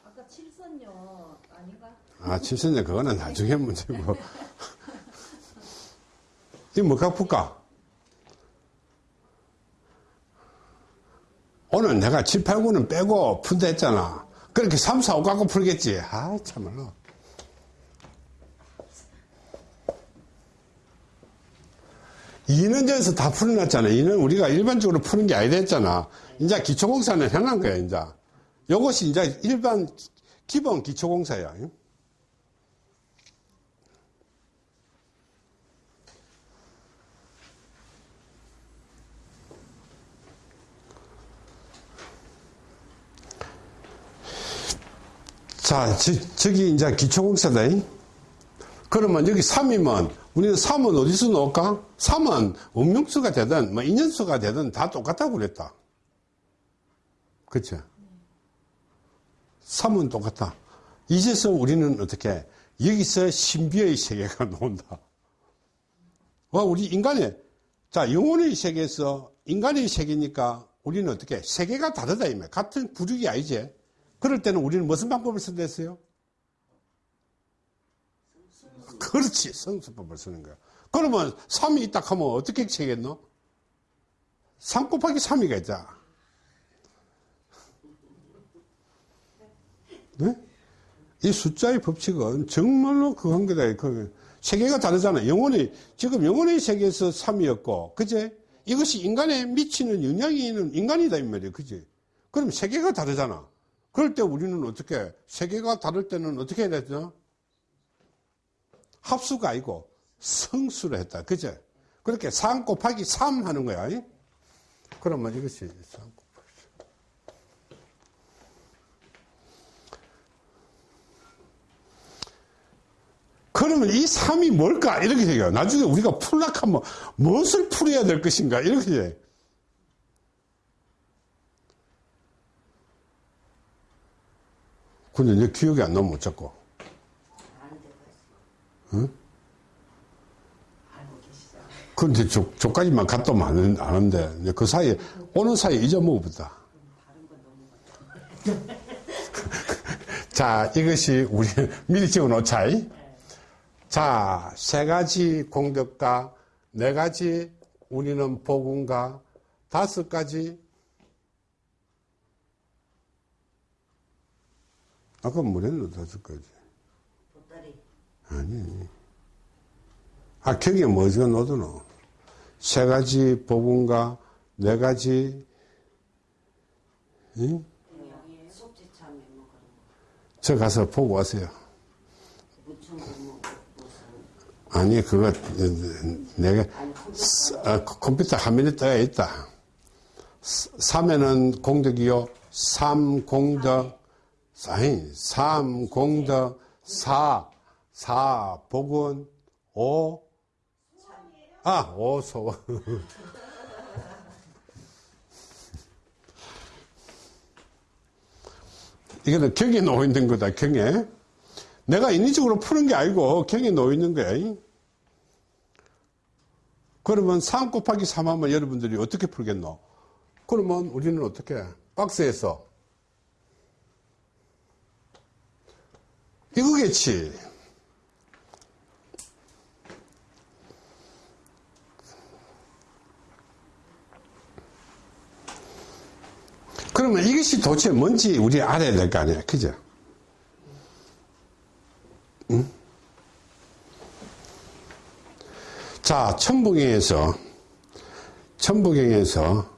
아까 칠선요 아닌가?
아, 칠선제 그거는 나중에 문제고. [LAUGHS] 이거 뭐 갖고 풀까? 오늘 내가 7, 8, 9는 빼고 푼다 했잖아. 그렇게 3, 4, 5 갖고 풀겠지. 아, 참말로. 이는 저에서 다 풀어놨잖아. 이는 우리가 일반적으로 푸는 게 아니다 했잖아. 이제 기초공사는 해놓은 거야, 이제. 요것이 이제 일반 기본 기초공사야. 자, 저, 저기 이제 기초공사다. 그러면 여기 3이면 우리는 3은 어디서 놓을까? 3은 음용수가 되든 뭐 인연수가 되든 다 똑같다고 그랬다. 그쵸? 3은 똑같다. 이제서 우리는 어떻게 여기서 신비의 세계가 [LAUGHS] 나온다. 와, 우리 인간의 자 영혼의 세계에서 인간의 세계니까 우리는 어떻게 세계가 다르다 이말 같은 부족이 아니지. 그럴 때는 우리는 무슨 방법을 쓴댔어요? 그렇지. 성수법을 쓰는 거야. 그러면 3이 있다 하면 어떻게 채겠노? 3 곱하기 3이가 있자. 네? 이 숫자의 법칙은 정말로 그한 거다. 그 세계가 다르잖아. 영혼이, 지금 영혼의 세계에서 3이었고, 그제? 이것이 인간에 미치는 영향이 인간이다, 이 말이야. 그지? 그럼 세계가 다르잖아. 그럴 때 우리는 어떻게, 세계가 다를 때는 어떻게 해야 되죠? 합수가 아니고 성수를 했다. 그죠? 그렇게 3 곱하기 3 하는 거야. 그러면 이것이 3 곱하기 3. 그러면 이 3이 뭘까? 이렇게 돼요. 나중에 우리가 풀락하면 무엇을 풀어야 될 것인가? 이렇게 돼. 근데 내 기억이 안 나면 어쩌고. 응? 근데 저, 저까지만 갔다 오면 안, 하는데, 이제 그 사이에, 오는 사이에 잊어먹어보다. [LAUGHS] 자, 이것이 우리 미리 지어 놓자. 자, 세 가지 공덕과 네 가지 우리는 복음과 다섯 가지 아까 뭐랬노 다섯 가지. 아니 아 경에 뭐지가 넣어두노 세 가지 복음과 네 가지 응? 저 가서 보고 왔어요 아니 그거 내가
아, 컴퓨터
화면에 떠 있다. 3에는 공덕이요. 3 공덕, 아니, 3 공덕, 4, 4 복은, 5, 아, 5 소원. [LAUGHS] 이거는 경에 놓여 있는 거다, 경에. 내가 인위적으로 푸는 게 아니고 경에 놓여 있는 거야. 그러면 3 곱하기 3 하면 여러분들이 어떻게 풀겠노? 그러면 우리는 어떻게? 박스에서. 이거겠지. 그러면 이것이 도대체 뭔지 우리 알아야 될 거 아니야. 그죠? 자, 천부경에서, 천부경에서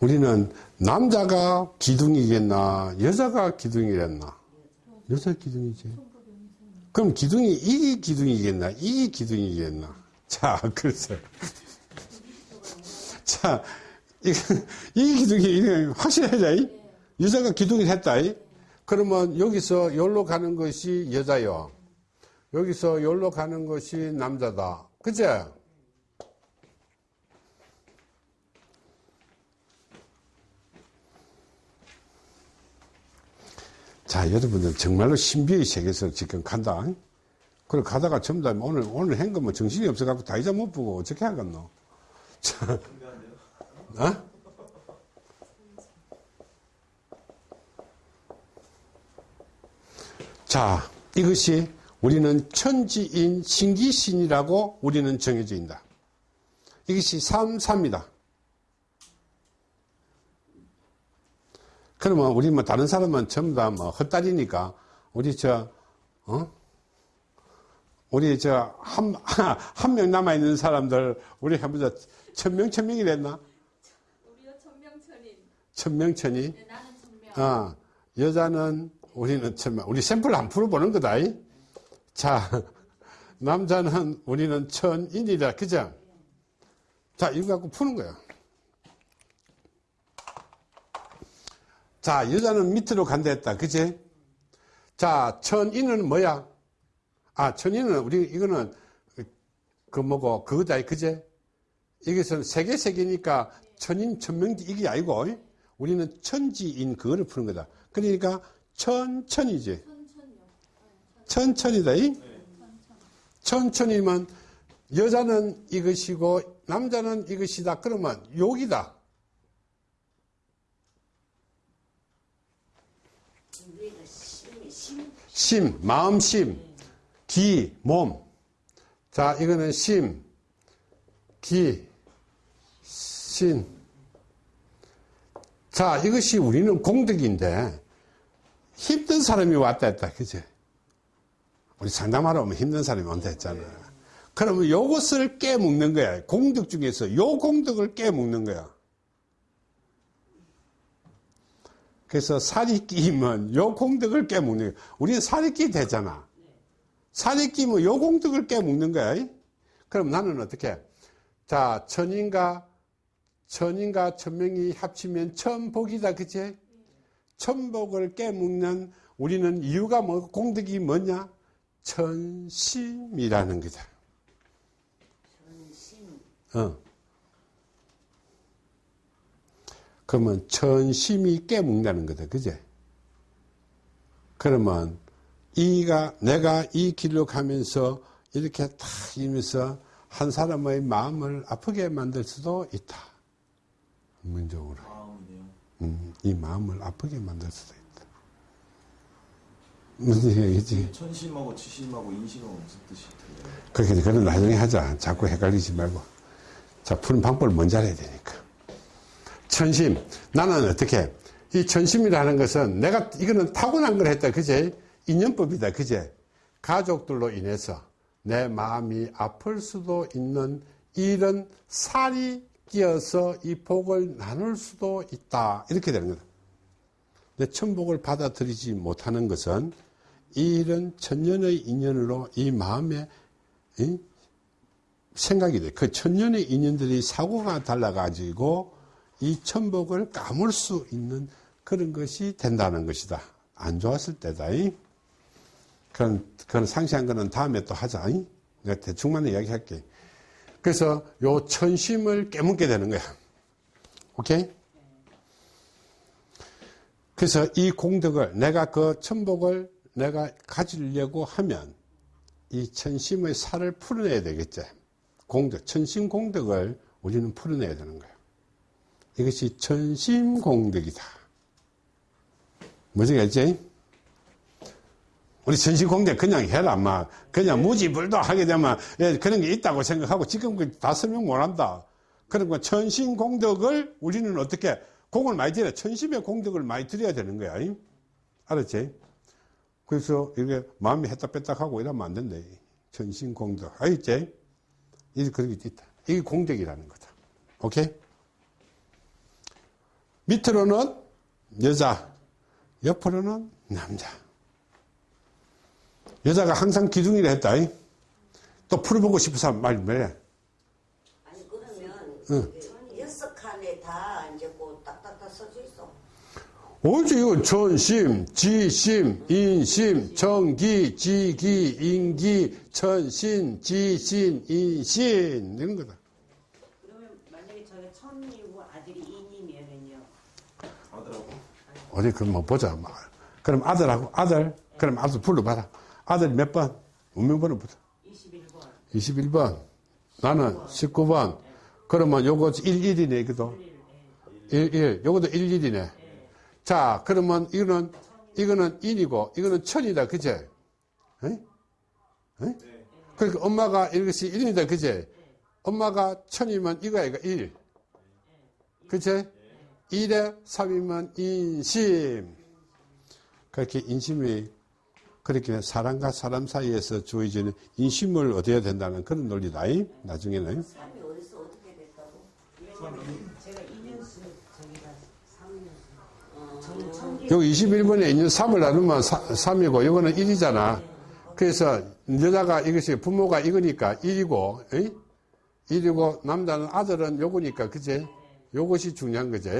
우리는 남자가 기둥이겠나, 여자가 기둥이겠나? 여자 기둥이지. 그럼 기둥이, 이게 기둥이겠나, 이게 기둥이겠나? 자, 그래서. 자, 이, 이 기둥이 확실하자. 이? 여자가 기둥이. 이? 그러면 여기서 여기로 가는 것이 여자요. 여기서 여기로 가는 것이 남자다. 그제? 자, 여러분들 정말로 신비의 세계에서 지금 간다. 그래 가다가 다 오늘 오늘 한 거면 정신이 없어갖고 다 잊어 못 보고 어떻게 하겠노? 자, 어? 자, 이것이 우리는 천지인 신기신이라고 우리는 정해져 있다. 이것이 삼사입니다. 그러면 우리 뭐 다른 사람은 전부 다 뭐 헛다리니까 우리 저, 어? 우리 저 한, [LAUGHS] 한 명 남아 있는 사람들 우리 해보자. 천명, 천명이 됐나? 천명천이?
네.
아, 여자는 우리는 천명. 우리 샘플 안 풀어보는 거다. 이? 자, [LAUGHS] 남자는 우리는 천인이다. 그죠? 자, 이거 갖고 푸는 거야. 자, 여자는 밑으로 간다 했다. 그지? 자, 천인은 뭐야? 아, 천인은 우리, 이거는 그 뭐고, 그거다. 그제? 이것은 세계 세계니까 천인, 천명지 이게 아니고, 우리는 천지인 그거를 푸는 거다. 그러니까 천천이지. 천천이다. 이? 천천이면 여자는 이것이고 남자는 이것이다. 그러면 욕이다.
심, 심,
심, 마음 심, 기, 몸. 자, 이거는 심, 기, 신. 자, 이것이 우리는 공덕인데 힘든 사람이 왔다 했다. 그죠? 우리 상담하러 오면 힘든 사람이 온다 했잖아. 그러면 요것을 깨먹는 거야. 공덕 중에서 요 공덕을 깨먹는 거야. 그래서 살이 끼면 요 공덕을 깨먹는 거야. 우리는 살이 끼 되잖아. 살이 끼면 요 공덕을 깨먹는 거야. 그럼 나는 어떻게? 자, 천인가, 천인가 천명이 합치면 천복이다. 그치? 천복을 깨먹는 우리는 이유가 뭐, 공덕이 뭐냐? 천심이라는 거다.
전심,
어. 그러면 천심이 깨먹는다는 거다. 그제? 그러면 이가, 내가 이 길로 가면서 이렇게 탁 이면서 한 사람의 마음을 아프게 만들 수도 있다. 문적으로.
마음이네요.
음, 이 마음을 아프게 만들 수도 있다. 무슨 얘기지?
천심하고 지심하고 인심은 무슨 뜻이 틀려요?
그렇게, 그건 나중에 하자. 자꾸 헷갈리지 말고. 자, 푸는 방법을 먼저 알아야 되니까. 천심. 나는 어떻게? 이 천심이라는 것은 내가, 이거는 타고난 걸 했다. 그제? 인연법이다. 그제? 가족들로 인해서 내 마음이 아플 수도 있는 이런 살이 끼어서 이 복을 나눌 수도 있다. 이렇게 되는 거다. 내 천복을 받아들이지 못하는 것은 이런 천년의 인연으로 이 마음에 이 생각이 돼. 그 천년의 인연들이 사고가 달라가지고 이 천복을 까물 수 있는 그런 것이 된다는 것이다. 안 좋았을 때다. 이. 그런, 그런 상세한 거는 다음에 또 하자. 이. 내가 대충만 이야기 할게. 그래서 요 천심을 깨묻게 되는 거야. 오케이? 그래서 이 공덕을, 내가 그 천복을 내가 가지려고 하면 이 천심의 살을 풀어내야 되겠지. 공덕, 천심 공덕을 우리는 풀어내야 되는 거예요. 이것이 천심 공덕이다. 뭐지, 알지? 우리 공덕 그냥 해라, 막. 그냥 무지불도 하게 되면 예, 그런 게 있다고 생각하고 지금 그다 설명 못 한다. 그러니까 천심 공덕을 우리는 어떻게 공을 많이 들여 천심의 공덕을 많이 드려야 되는 거야. 이? 알았지? 그래서 이렇게 마음이 했다 뺐다 하고 이러면 안 된다. 천심 공덕. 알겠지? 이 그런 게 있다. 이게 공덕이라는 거다. 오케이? 밑으로는 여자, 옆으로는 남자. 여자가 항상 기둥이라 했다. 이. 또 풀어보고 사람 말 뭐래?
아니 그러면
응.
이게 여섯 칸에 다 이제 그 딱딱딱 써져 있어.
이거 전심, 지심, 인심, 정기, 지기, 인기, 천신, 지신, 인신 이런 거다.
그러면 만약에 저게 천이고 아들이 인이면은요.
아들하고
어디 그럼 뭐 보자. 뭐. 그럼 아들하고 아들, 그럼 아들 불러봐라. 아들 몇 번? 운명번호 부터.
21번.
21번. 나는 19번. 그러면 요거 11이네, 이것도. 11. 요것도 11이네. 자, 그러면 이거는, 이거는 인이고, 이거는 천이다, 그제? 에? 에? 그러니까 엄마가 이것이 1이다, 그제? 엄마가 천이면 이거 1. 그제? 1에 3이면 인심. 그렇게 인심이 그렇게 사람과 사람 사이에서 주어지는 인심을 얻어야 된다는 그런 논리다. 이? 나중에는.
삶이 어디서 어떻게 됐다고?
제가 2년수 저기가 3년수.
어,
저는 천기
여기 21번에 있는 3을 나누면 3이고, 이거는 1이잖아. 그래서 여자가 이것이 부모가 이거니까 1이고, 1이고, 남자는 아들은 요거니까, 그제? 요것이 중요한 거지.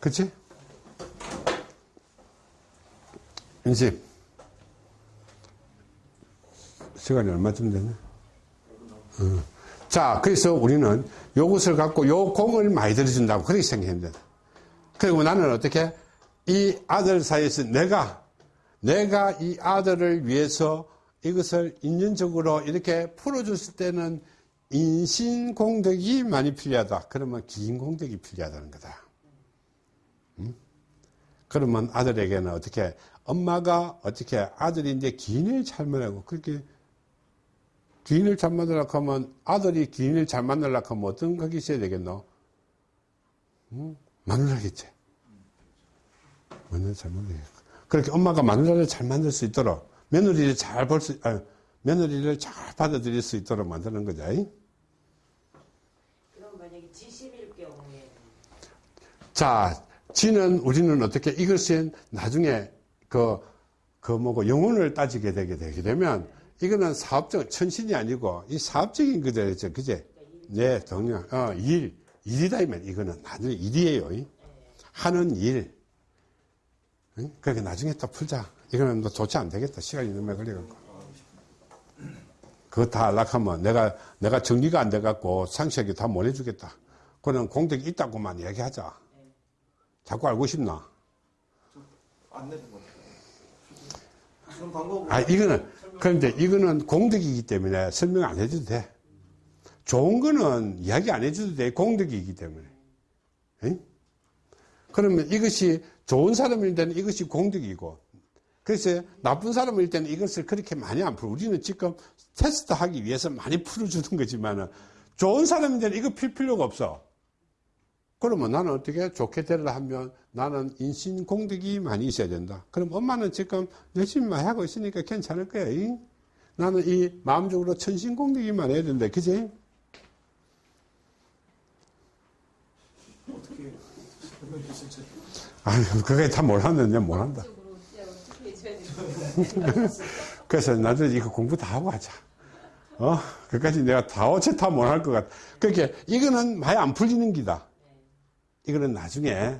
그치? 인심. 시간이 얼마쯤 됐나? 어. 자, 그래서 우리는 요것을 갖고 요 공을 많이 들여준다고 그렇게 생각하면 된다. 그리고 나는 어떻게 이 아들 사이에서 내가 내가 이 아들을 위해서 이것을 인연적으로 이렇게 풀어줬을 때는 인신공덕이 많이 필요하다. 그러면 기인공덕이 필요하다는 거다. 음? 그러면 아들에게는 어떻게 엄마가 어떻게 아들이 이제 기인을 잘 만나고 그렇게 기인을 잘 만나려고 하면 아들이 기인을 잘 만나려고 하면 어떤 것이 있어야 되겠노? 응? 마누라겠지. 마누라 잘 만나겠고. 그렇게 엄마가 마누라를 잘 만들 수 있도록 며느리를 잘 볼 수, 아, 며느리를 잘 받아들일 수 있도록 만드는 거죠.
그럼 만약에 지심일 경우에
자, 지는 우리는 어떻게 이것은 나중에 그, 그 뭐고 영혼을 따지게 되게 되게 되면 이거는 사업적, 천신이 아니고 이 사업적인 거죠. 그제? 네, 동료. 어, 일. 일이다, 이면 이거는 나중에 일이에요. 이. 하는 일. 응? 그러니까 나중에 또 풀자. 이거는 뭐 좋지 안 되겠다. 시간이 너무 걸려갖고. 그거 다 하락하면 내가, 내가 정리가 안 돼갖고 상식하게 다못 해주겠다. 그는 공덕이 있다고만 이야기하자. 자꾸 알고 싶나?
안 내는 거죠. 그런 방법으로
아, 이거는, 그런데 이거는 공덕이기 때문에 설명 안 해줘도 돼. 좋은 거는 이야기 안 해줘도 돼. 공덕이기 때문에. 응? 그러면 이것이 좋은 사람일 때는 이것이 공덕이고, 그래서 나쁜 사람일 때는 이것을 그렇게 많이 안 풀어. 우리는 지금 테스트 하기 위해서 많이 풀어주는 거지만 은, 좋은 사람일 때는 이거 필 필요가 없어. 그러면 나는 어떻게 좋게 되려 하면 나는 인신 공덕이 많이 있어야 된다. 그럼 엄마는 지금 열심히 많이 하고 있으니까 괜찮을 거야. 이? 나는 이 마음적으로 천신 공덕이 많아야 된다. 그지? 아유, 그게 다 몰랐는데
되는지. [LAUGHS]
그래서 나도 이거 공부 다 하고 하자. 어? 그까지 내가 다 어째 다 못할 것 같아. 그렇게 이거는 많이 안 풀리는 기다. 이거는 나중에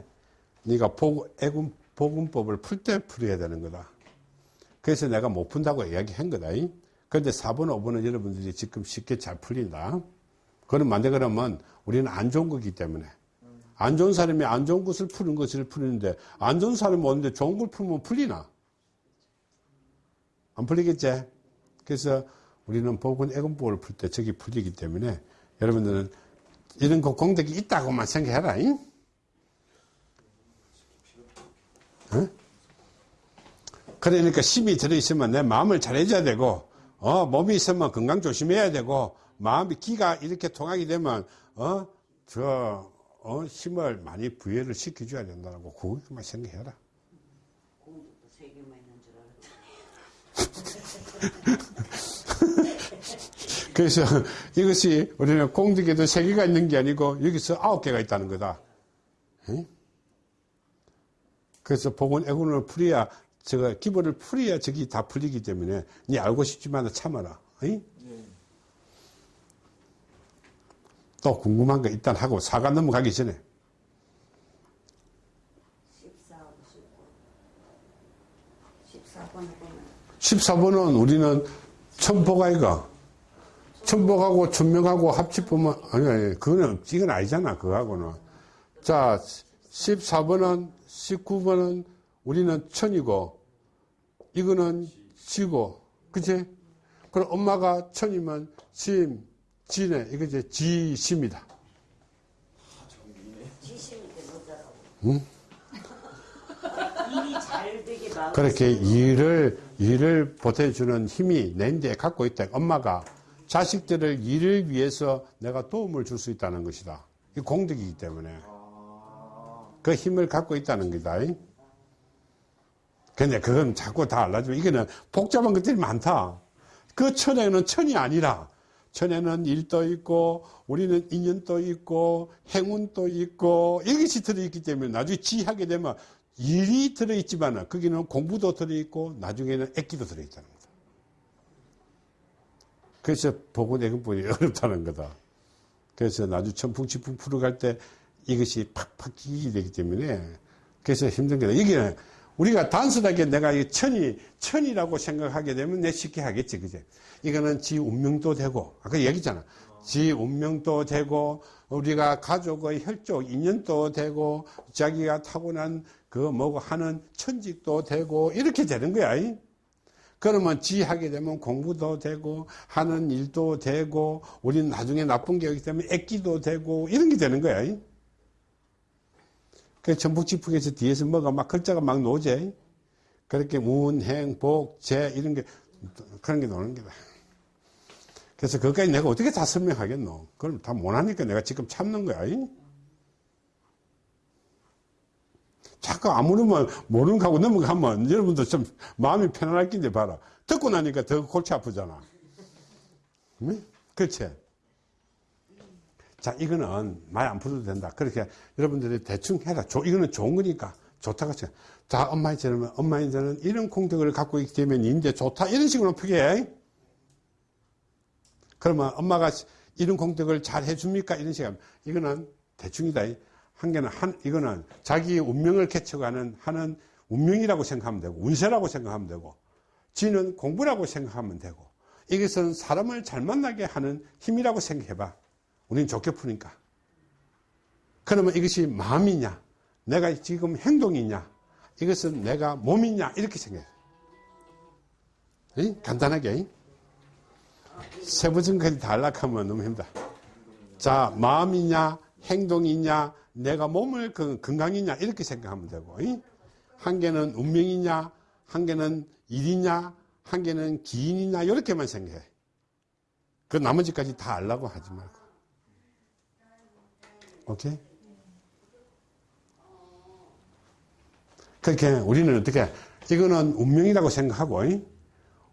네가 복, 애군, 복음법을 풀 때 풀어야 되는 거다. 그래서 내가 못 푼다고 이야기한 거다. 그런데 4번, 5번은 여러분들이 지금 쉽게 잘 풀린다. 그럼 만데 그러면 우리는 안 좋은 거기 때문에. 안 좋은 사람이 안 좋은 것을 푸는 것을 푸는데 안 좋은 사람이 오는데 좋은 걸 풀면 풀리나? 안 풀리겠지? 그래서 우리는 복은 애군법을 풀 때 저기 풀리기 때문에 여러분들은 이런 거 공덕이 있다고만 생각해라. 잉? 어? 그러니까 힘이 들어있으면 내 마음을 잘해줘야 되고, 어, 몸이 있으면 건강 조심해야 되고, 마음이, 기가 이렇게 통하게 되면, 어, 저, 어, 힘을 많이 부여를 시켜줘야 된다고, 그것만 생각해라.
공주도 세 개만 있는 줄 알았더니.
그래서 이것이 우리는 공덕에도 세 개가 있는 게 아니고 여기서 아홉 개가 있다는 거다. 응? 그래서 복원 애군을 풀어야 저거 기본을 풀어야 저기 다 풀리기 때문에 네 알고 싶지만 참아라. 응?
네.
또 궁금한 거 일단 하고 사과 넘어가기 전에
14하고 14번을 보면
14번은 우리는 천보가이가 천보하고 천명하고 합치보면 아니 아니 그거는 이건 아니잖아 그거하고는 자 14번은 19번은 우리는 천이고 이거는 지고. 그치? 그럼 엄마가 천이면 심 지네 이거 이제 지심이다.
마음
그렇게 일을 일을 보태주는 힘이 내인데 갖고 있다. 엄마가 자식들을 일을 위해서 내가 도움을 줄 수 있다는 것이다. 이 공덕이기 때문에 그 힘을 갖고 있다는 거다. 근데 그건 자꾸 다 알려주면 이거는 복잡한 것들이 많다. 그 천에는 천이 아니라 천에는 일도 있고 우리는 인연도 있고 행운도 있고 이것이 들어있기 때문에 나중에 지하게 되면 일이 들어있지만 거기는 공부도 들어있고 나중에는 액기도 들어있다는 거다. 그래서 보고 내근본이 [LAUGHS] 어렵다는 거다. 그래서 나중에 천풍치풍 풀어갈 때 이것이 팍팍 끼게 되기 때문에 그래서 힘든 거다. 이게 우리가 단순하게 내가 이 천이, 천이라고 생각하게 되면 내 쉽게 하겠지, 그제? 이거는 지 운명도 되고, 아까 얘기했잖아. 지 운명도 되고, 우리가 가족의 혈족, 인연도 되고, 자기가 타고난 그 뭐고 하는 천직도 되고, 이렇게 되는 거야. 이? 그러면 지 하게 되면 공부도 되고, 하는 일도 되고, 우리는 나중에 나쁜 게 있기 때문에 애기도 되고, 이런 게 되는 거야. 이? 그 전북지풍에서 뒤에서 뭐가 막 글자가 막 노제. 그렇게 운, 행, 복, 재, 이런 게, 그런 게 노는 거다. 그래서 그것까지 내가 어떻게 다 설명하겠노? 그럼 다 못하니까 내가 지금 참는 거야. 이? 자꾸 아무르면 모르는 거 하고 넘어가면 여러분들 좀 마음이 편안할 긴데 봐라. 듣고 나니까 더 골치 아프잖아. 응? 그렇지? 자, 이거는 말 안 풀어도 된다. 그렇게 여러분들이 대충 해라. 조, 이거는 좋은 거니까. 좋다고 쳐. 자, 엄마이처럼, 엄마이처럼 이런 공덕을 갖고 있기 때문에 이제 좋다. 이런 식으로 푸게. 그러면 엄마가 이런 공덕을 잘 해줍니까? 이런 식으로. 이거는 대충이다. 한 개는 한, 이거는 자기 운명을 개척하는, 하는 운명이라고 생각하면 되고, 운세라고 생각하면 되고, 지는 공부라고 생각하면 되고, 이것은 사람을 잘 만나게 하는 힘이라고 생각해봐. 우리는 좋게 푸니까. 그러면 이것이 마음이냐? 내가 지금 행동이냐? 이것은 내가 몸이냐? 이렇게 생각해. 이? 간단하게. 다 연락하면 너무 힘들다. 자, 마음이냐? 행동이냐? 내가 몸을 그 건강이냐? 이렇게 생각하면 되고. 이? 한 개는 운명이냐? 한 개는 일이냐? 한 개는 기인이냐? 이렇게만 생각해. 그 나머지까지 다 알라고 하지 말고. 오케이? 그렇게 우리는 어떻게, 이거는 운명이라고 생각하고, 이?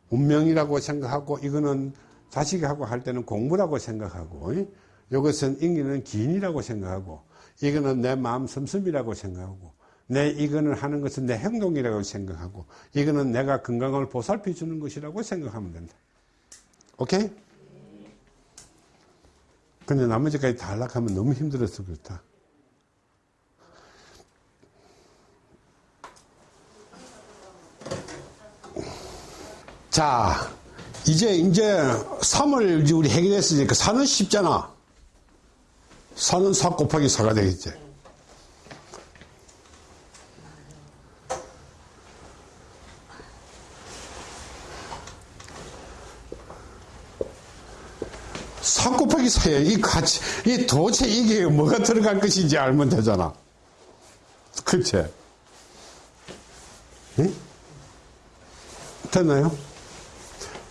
운명이라고 생각하고, 이거는 자식하고 할 때는 공부라고 생각하고, 이? 이것은 인기는 기인이라고 생각하고, 이거는 내 마음 슴슴이라고 생각하고, 내 이거는 하는 것은 내 행동이라고 생각하고, 이거는 내가 건강을 보살펴 주는 것이라고 생각하면 된다. 오케이? 근데 나머지까지 다 연락하면 너무 힘들어서 그렇다. 자, 이제, 이제 3을 우리 해결했으니까 4는 쉽잖아. 4는 4 곱하기 4가 되겠지. 4에 이 같이, 이 도대체 이게 뭐가 들어갈 것인지 알면 되잖아. 그치? 응? 됐나요?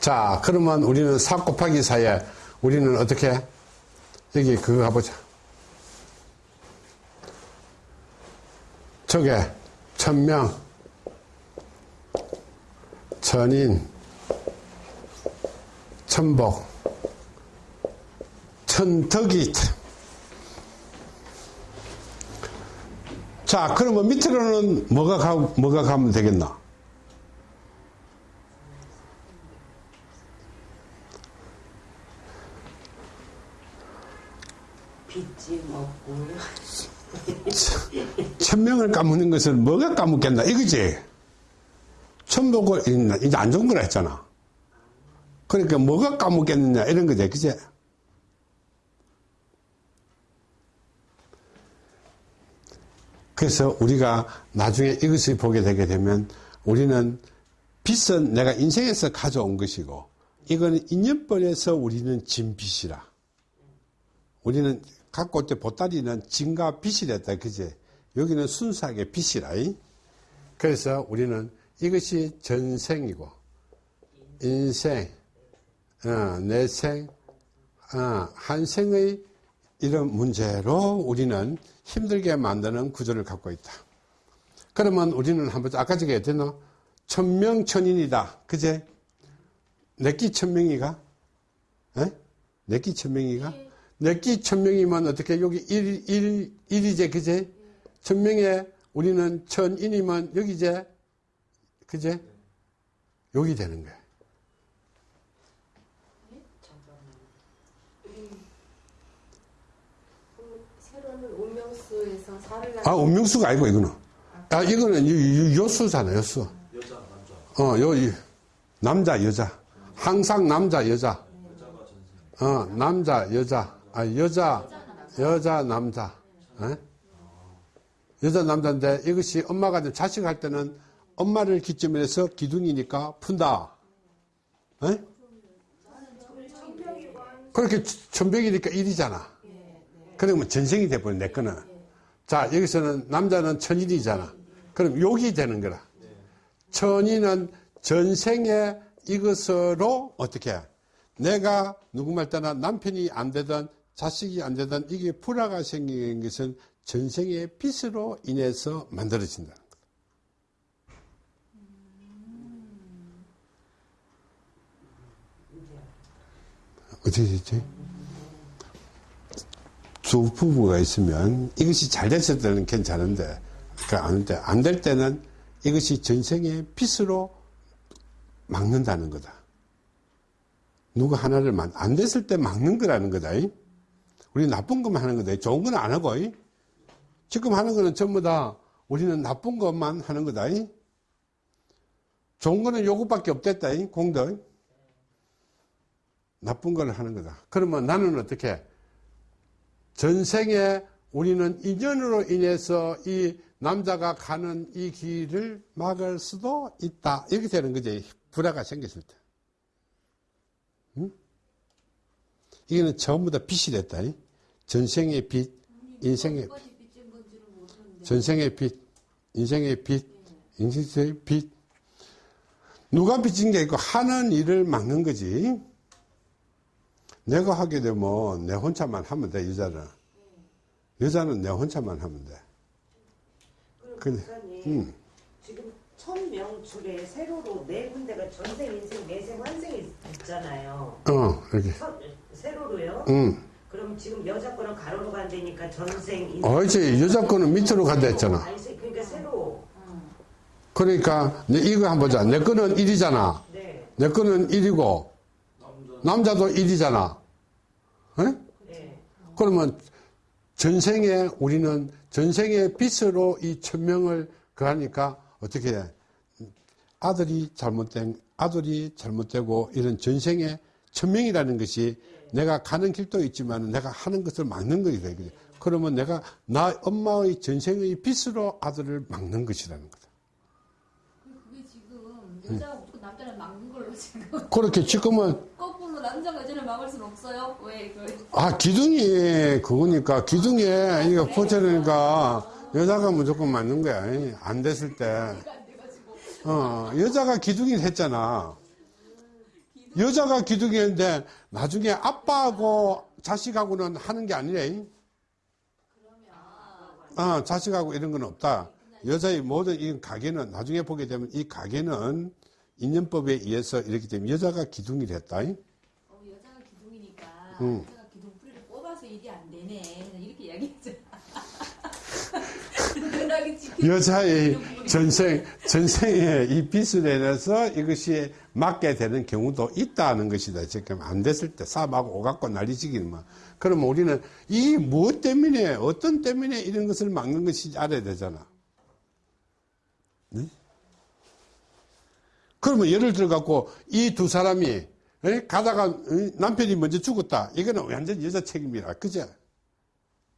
자, 그러면 우리는 4 곱하기 4에 우리는 어떻게? 여기 그거 가보자. 저게, 천명, 천인, 천복, 천덕이. 자, 그러면 밑으로는 뭐가 가, 뭐가 가면 되겠나?
빚지 먹고
천명을 까먹는 것을 뭐가 까먹겠나? 이거지? 천복을, 이제 안 좋은 거라 했잖아. 그러니까 뭐가 까먹겠느냐? 이런 거지. 그지? 그래서 우리가 나중에 이것을 보게 되게 되면 우리는 빚은 내가 인생에서 가져온 것이고 이거는 인연벌에서 우리는 진 빚이라. 우리는 갖고 올때 보따리는 진과 빚이 됐다. 그제? 여기는 순수하게 빚이라. 이? 그래서 우리는 이것이 전생이고 인생, 어, 내생, 어, 한생의 이런 문제로 우리는 힘들게 만드는 구조를 갖고 있다. 그러면 우리는 한번 아까 저게 했잖아. 천명천인이다. 그제? 내끼 천명이가? 에? 내끼 천명이가? 내끼 천명이면 어떻게 여기 일, 일, 일이제 그제? 천명에 우리는 천인이면 여기 이제 그제? 여기 되는 거야.
세로는 살을
아, 운명수가 아니고, 이거는. 아, 이거는 요, 요, 요수잖아, 요수.
여자, 남자.
어, 요, 이, 남자, 여자. 항상 남자, 여자. 어, 남자, 여자. 아, 여자, 여자, 남자. 에? 여자, 남자인데 이것이 엄마가 이제 자식 할 때는 엄마를 기점으로 해서 기둥이니까 푼다. 에? 그렇게 천백이니까 일이잖아. 그러면 전생이 돼버려, 내 거는. 자, 여기서는 남자는 천일이잖아. 그럼 욕이 되는 거라. 천인은 전생에 이것으로 어떻게 해? 내가 누구 말 따나 남편이 안 되든 자식이 안 되든 이게 불화가 생기는 것은 전생의 빚으로 인해서 만들어진다는 거다. 어떻게 됐지? 두 부부가 있으면 이것이 잘 됐을 때는 괜찮은데 안 될 때는 이것이 전생의 빚으로 막는다는 거다. 누구 하나를 만, 안 됐을 때 막는 거라는 거다. 우리 나쁜 것만 하는 거다. 좋은 건 안 하고. 지금 하는 거는 전부 다 우리는 나쁜 것만 하는 거다. 좋은 거는 요것밖에 없댔다. 공덕. 나쁜 걸 하는 거다. 그러면 나는 어떻게? 전생에 우리는 인연으로 인해서 이 남자가 가는 이 길을 막을 수도 있다. 이렇게 되는 거지. 불화가 생겼을 때. 응? 이거는 전부 다 빚이 됐다. 전생의 빚, 인생의
모르는데
전생의 빚, 인생의 빚, 인생의 빚. 누가 빚진 게 있고 하는 일을 막는 거지. 내가 하게 되면 내 혼자만 하면 돼, 여자는. 여자는 내 혼자만 하면 돼.
그럼
근데, 음.
지금 천명줄에 세로로 네 군데가 전생, 인생, 내생, 환생이 있잖아요.
어, 이렇게.
천- 세로로요?
응.
그럼 지금 여자 거는 가로로 간다니까 전생, 인생.
어제 여자 거는 밑으로 간다 했잖아.
아니, 세- 그러니까 세로.
그러니까, 내 이거 한번 보자. 내 거는 1이잖아.
네.
내 거는 1이고, 남자도 1이잖아.
네.
그러면 전생에 우리는 전생의 빚으로 이 천명을 그하니까 어떻게 해? 아들이 잘못된 아들이 잘못되고 이런 전생의 천명이라는 것이 내가 가는 길도 있지만 내가 하는 것을 막는 것이다. 그러면 내가 나 엄마의 전생의 빚으로 아들을 막는 것이라는 거다.
그게 지금 여자가 무조건 남자를 막는 걸로 지금
그렇게 지금은
남자가 여자를 막을 수는 없어요. 왜 그?
아 기둥이 그거니까 기둥에 이거 포체니까 여자가 무조건 맞는 거야. 안 됐을 때. 어, 여자가 기둥이 했잖아. 여자가 기둥이 했는데 나중에 아빠하고 자식하고는 하는 게 아니래. 어, 자식하고 이런 건 없다. 여자의 모든 이 가게는 나중에 보게 되면 이 가게는 인연법에 의해서 이렇게 되면 여자가 기둥이 됐다. 응.
내가 기둥 뿌리를 뽑아서 일이 안 되네. 이렇게 이야기했잖아. 지켜.
여자의 전생, 전생에 이 빚을 인해서 이것이 맞게 되는 경우도 있다는 것이다. 지금 안 됐을 때 삽하고 오갖고 난리지기는 막. 그러면 우리는 이 무엇 때문에, 어떤 때문에 이런 것을 막는 것인지 알아야 되잖아. 네? 그러면 예를 들어 갖고 이 두 사람이 에? 가다가 어? 남편이 먼저 죽었다. 이거는 완전 여자 책임이라. 그죠?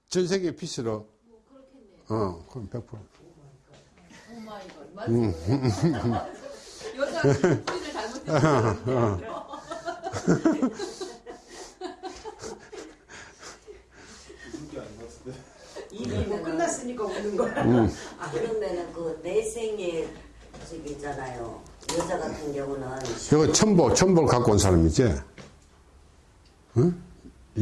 전생의 빚으로.
뭐 그렇겠네.
어, 그럼 100%.
오 마이걸. 맞아. 여자가 기둥뿌리를 잘못했어.
웃을 게 아닌 것 같은데.
이미 뭐 끝났으니까 우는 거야.
아, 그러면은 그 내생에 저기 있잖아요. 여자 같은 경우는
이거 천복, 천복을 갖고 온 사람이지? 응?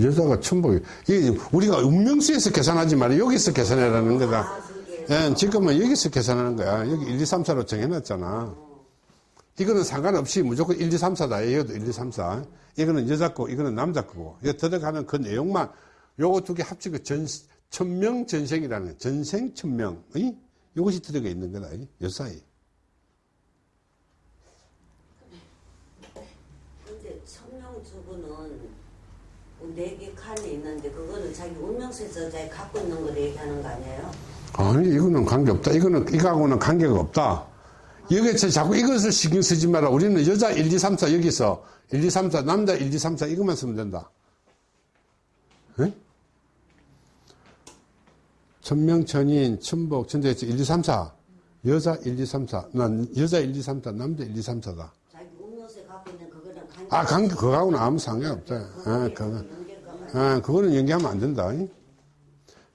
여자가 천복이. 이게 우리가 운명수에서 계산하지 말고 여기서 계산해라는 거다.
아,
예, 지금은 여기서 계산하는 거야. 여기 1, 2, 3, 4로 정해놨잖아. 이거는 상관없이 무조건 1, 2, 3, 4다. 이것도 1, 2, 3, 4. 이거는 여자 거, 이거는 남자 거고. 이거 들어가는 그 내용만, 요거 두 개 합치고 전, 천명 전생이라는, 전생 천명. 이? 요것이 들어가 있는 거다. 이? 여사이.
근데 천명주부는 네 개 칸이 있는데 그거는 자기 운명수에서 자기 갖고 있는 걸 얘기하는 거 아니에요?
아니, 이거는 관계없다. 이거는, 이거하고는 관계가 없다. 여기서 자꾸 이것을 신경 쓰지 마라. 우리는 여자 1, 2, 3, 4 여기서 1, 2, 3, 4, 남자 1, 2, 3, 4 이것만 쓰면 된다. 예? 천명, 천인, 천복, 천대에서 1, 2, 3, 4. 여자 1, 2, 3, 4. 난 여자 1, 2, 3, 4, 남자 1, 2, 3, 4다.
자기 운명수에 갖고 있는 그거는 관계
아, 관계, 그거하고는 아무 상관없다. 아, 그거. 아, 그거는 연기하면 안 된다.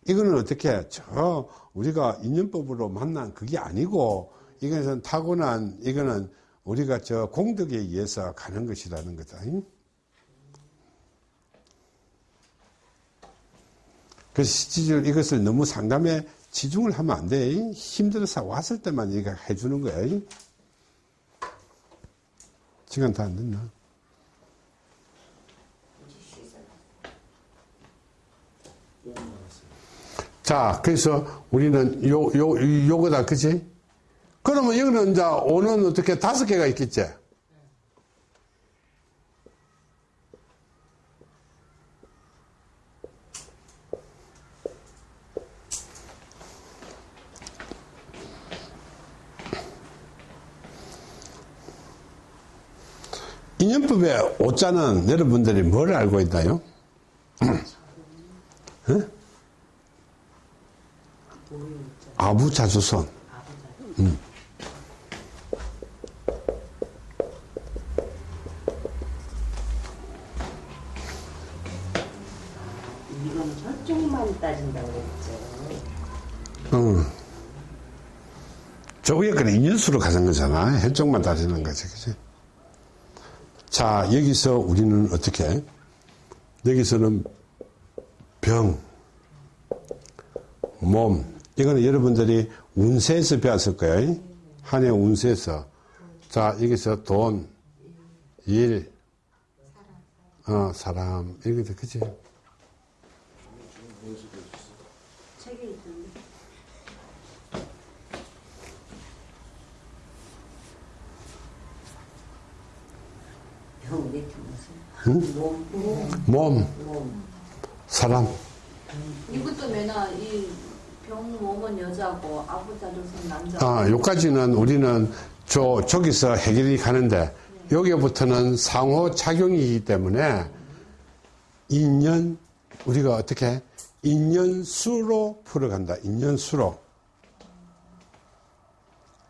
이거는 어떻게, 저, 우리가 인연법으로 만난 그게 아니고, 이것은 타고난, 이거는 우리가 저 공덕에 의해서 가는 것이라는 거다. 그래서 이것을 너무 상담에 치중을 하면 안 돼. 힘들어서 왔을 때만 이거 해주는 거야. 시간 다 안 됐나? 자, 그래서 우리는 요, 요, 요거다, 그지? 그러면 여기는 이제 오는 어떻게 다섯 개가 있겠지? 인연법의 오자는 여러분들이 뭘 알고 있나요? [CLEARS THROAT] 어? 아부자주선.
이건 혈종만 따진다고 그랬죠.
응. 저 위에 거는 인연수로 가는 거잖아. 혈종만 따지는 거지. 그지? 자, 여기서 우리는 어떻게? 여기서는 병, 몸. 이거는 여러분들이 운세에서 배웠을 거예요. 한 해 운세에서. 자, 여기서 돈, 일, 어, 사람.
있던데.
병 밑에 무슨 몸,
몸,
몸.
사람.
이것도 매나 이 병 몸은 여자고 아부자조선 남자.
아, 요까지는 우리는 저, 저기서 해결이 가는데, 여기부터는 상호 작용이기 때문에, 인연, 우리가 어떻게, 인연 수로 풀어간다. 인연 수로.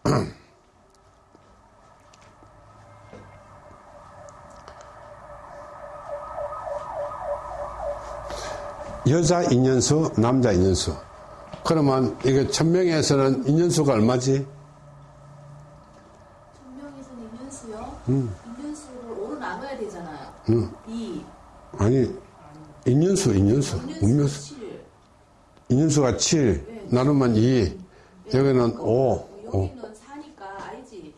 [CLEARS THROAT] 여자 인연수, 남자 인연수. 그러면 이게 천명에서는 인연수가 얼마지?
천명에서는 인연수요.
음.
인연수를 오로 나눠야 되잖아요.
응.
2.
아니, 인연수, 인연수.
인연수
운명수.
7.
인연수가 7, 나누면 2, 여기는 5, 5,
여기는 4니까 알지?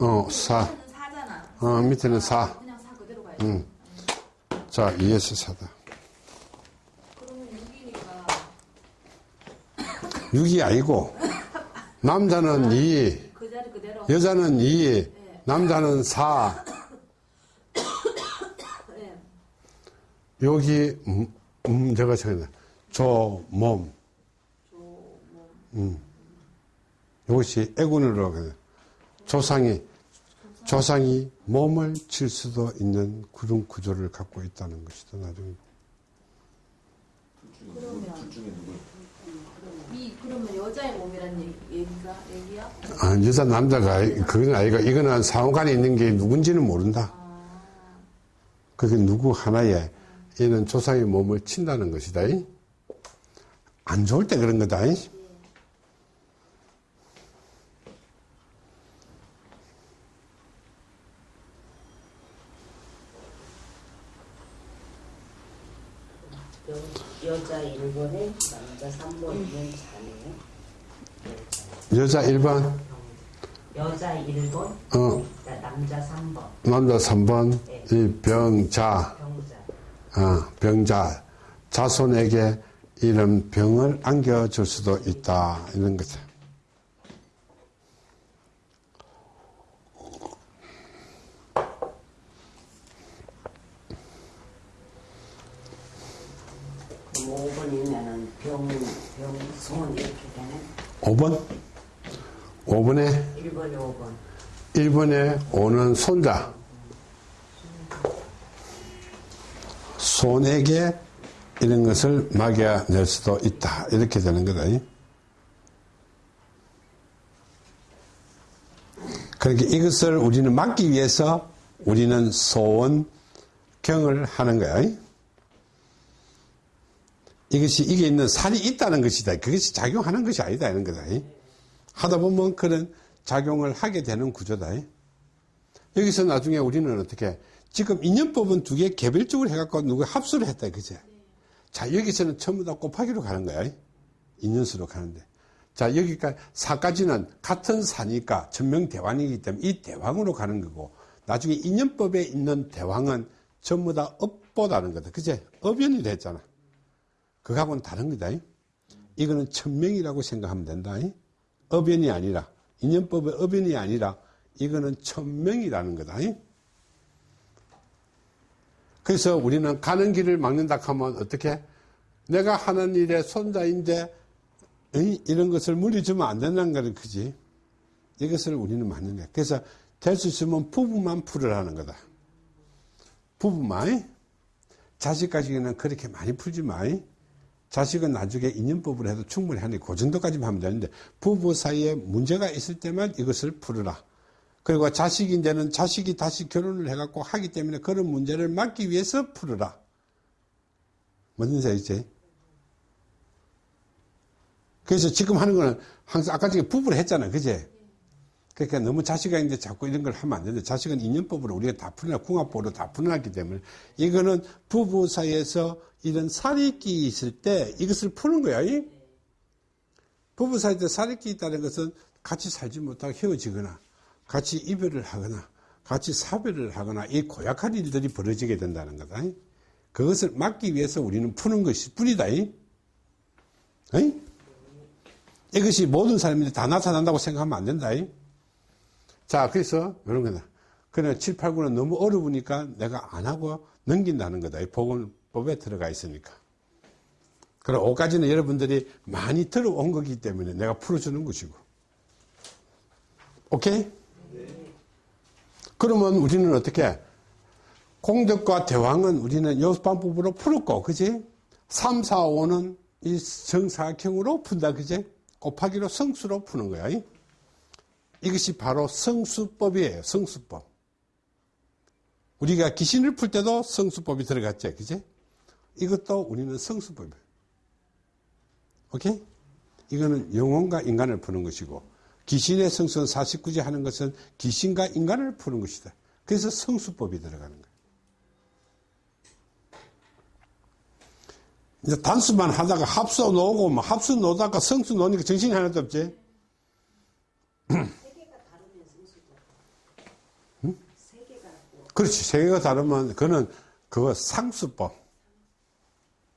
어, 4.
밑에는 4잖아.
어, 밑에는 4.
그냥 4 그대로 가야지.
응. 자, 2에서 4다. 6이 아니고 남자는 2,
그 자리 그대로.
여자는 2, 남자는 4.
네.
여기 음, 음 제가 생각나. 조몸. 음. 이것이 애군으로 하거든요. 조상이 조상이 몸을 칠 수도 있는 그런 구조를 갖고 있다는 것이다. 나중에
둘 중에?
이 그러면 여자의 몸이란 얘기, 얘기가 얘기야?
아, 여자 남자가 그건 아이가 이거는 상호간에 있는 게 누군지는 모른다. 그게 누구 하나에 이런 조상의 몸을 친다는 것이다. 안 좋을 때 그런 거다.
여, 여자 1번에 남자 3번이면 자네요.
여자 1번,
여자 1번,
어,
남자 3번,
남자 3번, 이 병자,
병자.
어, 병자, 자손에게 이런 병을 안겨줄 수도 있다. 이런 거죠.
그럼 5번이면은 병, 병, 손 이렇게 되네.
5번? 5번에
1번에 5번.
1번에 오는 손자. 손에게 이런 것을 막여낼 수도 있다. 이렇게 되는 거다. 그러니까 이것을 우리는 막기 위해서 우리는 소원, 경을 하는 거야. 이것이, 이게 있는 살이 있다는 것이다. 그것이 작용하는 것이 아니다. 이런 거다. 하다 보면 그런 작용을 하게 되는 구조다. 여기서 나중에 우리는 어떻게, 지금 인연법은 두 개 개별적으로 해갖고 누가 합수를 했다. 그제? 자, 여기서는 전부 다 곱하기로 가는 거야. 인연수로 가는데. 자, 여기까지 사까지는 같은 사니까 전명대왕이기 때문에 이 대왕으로 가는 거고, 나중에 인연법에 있는 대왕은 전부 다 업보다는 거다. 그제? 업연이 됐잖아. 그거하고는 다른 거다. 이거는 천명이라고 생각하면 된다. 업연이 아니라, 인연법의 업연이 아니라, 이거는 천명이라는 거다. 그래서 우리는 가는 길을 막는다 하면 어떻게? 내가 하는 일의 손자인데, 이- 이런 것을 물리주면 안 된다는 거는 그지. 이것을 우리는 막는 거야. 그래서 될 수 있으면 부부만 풀으라는 거다. 부부만. 자식까지는 그렇게 많이 풀지 마. 자식은 나중에 인연법으로 해도 충분히 하니 그 정도까지만 하면 되는데 부부 사이에 문제가 있을 때만 이것을 풀어라. 그리고 자식인데는 자식이 다시 결혼을 해갖고 하기 때문에 그런 문제를 막기 위해서 풀어라. 뭔지 알겠지? 그래서 지금 하는 거는 항상 아까 전에 부부를 했잖아. 그제? 그러니까 너무 자식이 있는데 자꾸 이런 걸 하면 안 되는데 자식은 인연법으로 우리가 다 풀어놔, 궁합법으로 다 풀어놨기 때문에 이거는 부부 사이에서 이런 살이끼 있을 때 이것을 푸는 거야. 이? 부부 사이에 살이끼 있다는 것은 같이 살지 못하고 헤어지거나 같이 이별을 하거나 같이 사별을 하거나 이 고약한 일들이 벌어지게 된다는 거다. 이? 그것을 막기 위해서 우리는 푸는 것이 뿐이다. 이? 이? 이것이 모든 사람들이 다 나타난다고 생각하면 안 된다. 이? 자, 그래서 이런 거다. 그냥 7, 8, 9는 너무 어려우니까 내가 안 하고 넘긴다는 거다. 이 복음 법에 들어가 있으니까. 그럼 5까지는 여러분들이 많이 들어온 거기 때문에 내가 풀어주는 것이고. 오케이? 그러면 우리는 어떻게? 공덕과 대왕은 우리는 요수방법으로 풀었고, 그지? 3, 4, 5는 이 정사각형으로 푼다, 그지? 곱하기로 성수로 푸는 거야. 이? 이것이 바로 성수법이에요. 성수법. 우리가 귀신을 풀 때도 성수법이 들어갔죠. 그지? 이것도 우리는 성수법이에요. 오케이? 이거는 영혼과 인간을 푸는 것이고, 귀신의 성수는 49제 하는 것은 귀신과 인간을 푸는 것이다. 그래서 성수법이 들어가는 거예요. 이제 단수만 하다가 합수 놓고, 뭐 합수 놓다가 성수 놓으니까 정신이 하나도 없지? 그렇지. 세계가 다르면, 그는, 그거 상수법.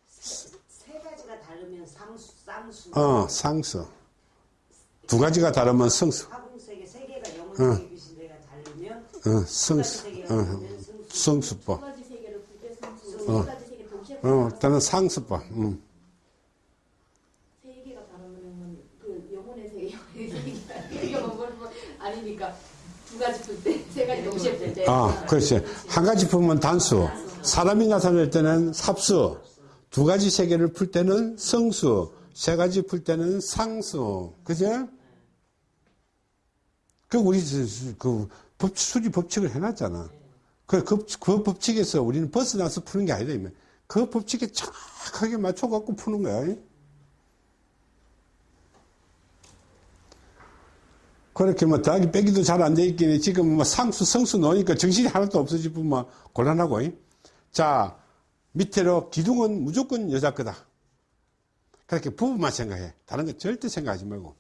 세 가지가 다르면 상수, 쌍수.
어, 상수. 두 가지가 다르면 성수.
세 개가
어, 성수. 어, 성수법.
세계를 풀때 성수,
어.
동시에
어,
풀면
일단은 상수법. 음.
그 뭐, 뭐 아니니까 두 가지 풀 때, 세 가지 동시에 풀 때.
아, 그렇지. 한 가지 풀면 단수. 사람이 나타날 때는 삽수. 두 가지 세계를 풀 때는 성수. 세 가지 풀 때는 상수. 그죠? 그, 우리, 그, 법, 수리 법칙을 해놨잖아. 그, 그, 그 법칙에서 우리는 벗어나서 푸는 게 아니다. 그 법칙에 정확하게 맞춰갖고 푸는 거야. 그렇게 뭐 더하기 빼기도 잘 안 돼 있긴 지금 뭐 상수 성수 넣으니까 정신이 하나도 없어지고 뭐 곤란하고 잉? 자 밑으로 기둥은 무조건 여자 거다 그렇게 부부만 생각해. 다른 거 절대 생각하지 말고.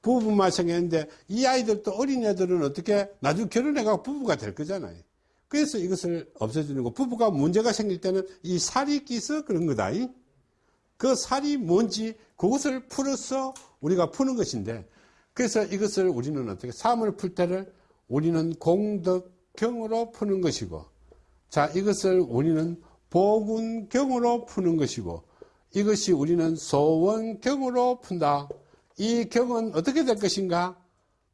부부만 생각했는데 이 아이들도 어린 애들은 어떻게 나중에 결혼해가 부부가 될 거잖아요 그래서 이것을 없애주는 거. 부부가 문제가 생길 때는 이 살이 끼서 그런 거다 잉? 그 살이 뭔지 그것을 풀어서 우리가 푸는 것인데 그래서 이것을 우리는 어떻게 삶을 풀 때를 우리는 공덕경으로 푸는 것이고 자 이것을 우리는 보군경으로 푸는 것이고 이것이 우리는 소원경으로 푼다 이 경은 어떻게 될 것인가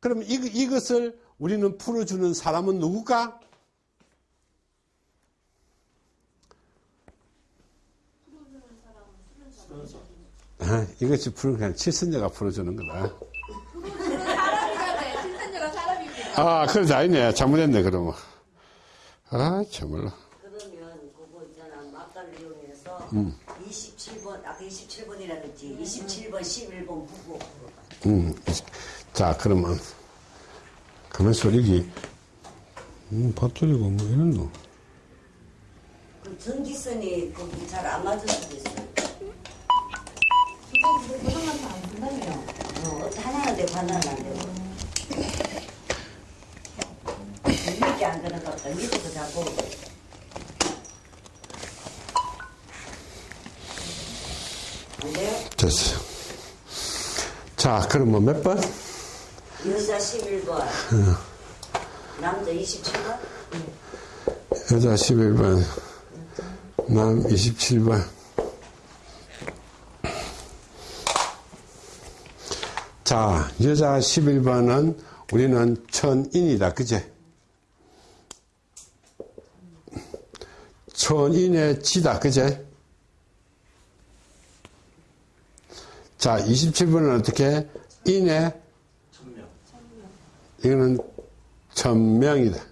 그럼 이, 이것을 우리는 풀어주는 사람은 누굴까 아, [LAUGHS] 이것이 푸는 게 아니라 칠선녀가 풀어주는 거다.
신선녀가 사람입니다.
아, 그러지 아니네. 잘못했네, 그러면. 아, 참말로.
그러면 그거 있잖아 막간을 이용해서
음.
27번 아까 27번이라 그랬지 27번 11번 부부
음. 자, 그러면. 가만 소리기. 음, 밥돌이고 뭐 이런 거.
그 전기선이 거기 잘 안 맞을 수도 있어요
근데 고장나서 안 된다며요.
어, 어떤 하나는 되고 하나는 안 되고 이렇게 안 되는 것 같다 밑에서 자꾸 안 돼요?
됐어요. 자, 그러면 몇 번?
여자 11번 남자 27번
여자 11번, 남 27번. 자, 여자 11번은 우리는 천인이다. 그제? 천인의 지다. 그제? 자, 27번은 어떻게? 인의
천명.
이거는 천명이다.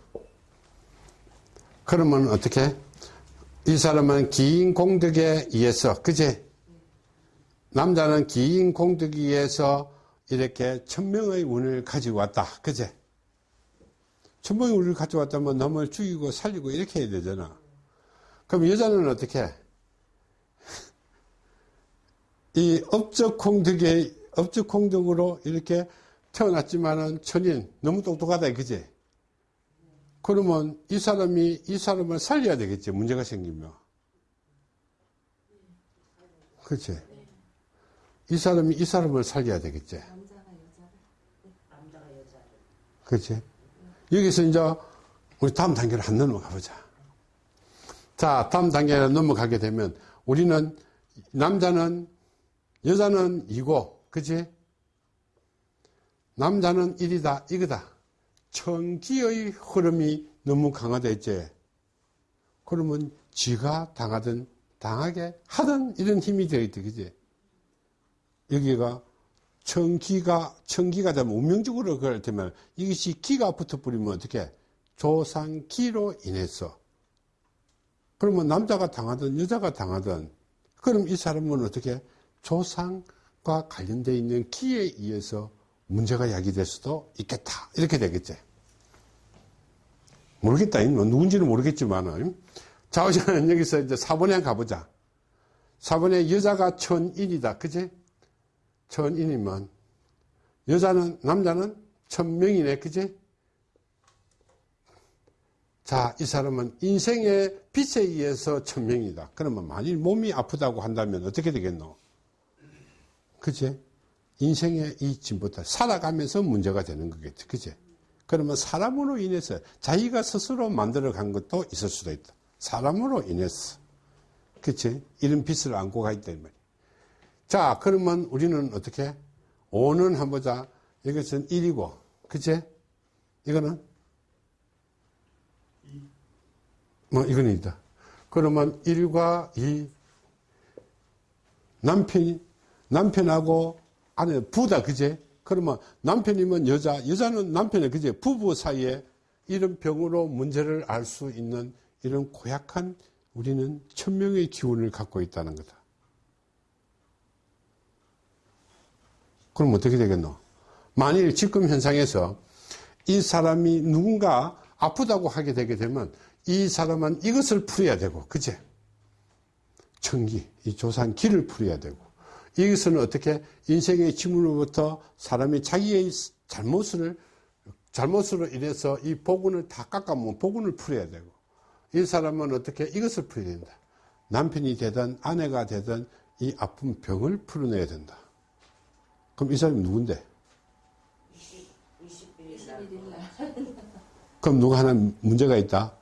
그러면 어떻게? 이 사람은 긴 공덕에 의해서, 그제? 남자는 긴 공덕에 의해서 이렇게 천명의 운을 가지고 왔다. 그제? 천명의 운을 가지고 왔다면 남을 죽이고 살리고 이렇게 해야 되잖아. 그럼 여자는 어떻게? 이 업적 공덕의, 업적 공덕으로 이렇게 태어났지만은 천인, 너무 똑똑하다, 그제? 그러면 이 사람이 이 사람을 살려야 되겠지, 문제가 생기면. 그치? 이 사람이 이 사람을 살려야 되겠지. 그치? 여기서 이제 우리 다음 단계로 한 넘어가 보자. 자, 다음 단계로 넘어가게 되면 우리는 남자는, 여자는 이고, 그치? 남자는 일이다, 이거다. 천기의 흐름이 너무 강하다 했지. 그러면 지가 당하든 당하게 하든 이런 힘이 되어있다, 그지? 여기가 천기가, 천기가 되면 운명적으로 그럴 때면 이것이 기가 붙어버리면 어떻게? 조상기로 인해서. 그러면 남자가 당하든 여자가 당하든 그럼 이 사람은 어떻게? 조상과 관련되어 있는 기에 의해서 문제가 야기될 수도 있겠다. 이렇게 되겠지. 모르겠다. 뭐 누군지는 모르겠지만. 자, 우선 [LAUGHS] 여기서 이제 4번에 한번 가보자. 4번에 여자가 천인이다. 그지? 천인이면, 여자는, 남자는 천명이네. 그지? 자, 이 사람은 인생의 빛에 의해서 천명이다. 그러면 만일 몸이 아프다고 한다면 어떻게 되겠노? 그지? 인생의 이 진보다 살아가면서 문제가 되는 거겠지. 그지? 그러면 사람으로 인해서 자기가 스스로 만들어 간 것도 있을 수도 있다. 사람으로 인해서. 그치? 이런 빚을 안고 가 있단 말이야. 자, 그러면 우리는 어떻게? 5는 한번 보자. 이것은 1이고, 그치? 이거는? 뭐, 이거는 있다. 그러면 1과 2. 남편이, 남편하고 아내, 부다, 그제? 그러면 남편이면 여자, 여자는 남편이, 그제? 부부 사이에 이런 병으로 문제를 알 수 있는 이런 고약한 우리는 천명의 기운을 갖고 있다는 거다. 그럼 어떻게 되겠노? 만일 지금 현상에서 이 사람이 누군가 아프다고 하게 되게 되면 이 사람은 이것을 풀어야 되고, 그제? 청기, 이 조상 기를 풀어야 되고, 이것은 어떻게 인생의 짐으로부터 사람이 자기의 잘못을, 잘못으로 인해서 이 복운을 다 깎아먹으면 복운을 풀어야 되고, 이 사람은 어떻게 이것을 풀어야 된다. 남편이 되든 아내가 되든 이 아픈 병을 풀어내야 된다. 그럼 이 사람이 누군데?
21일
21일 날.
그럼 누가 하나 문제가 있다?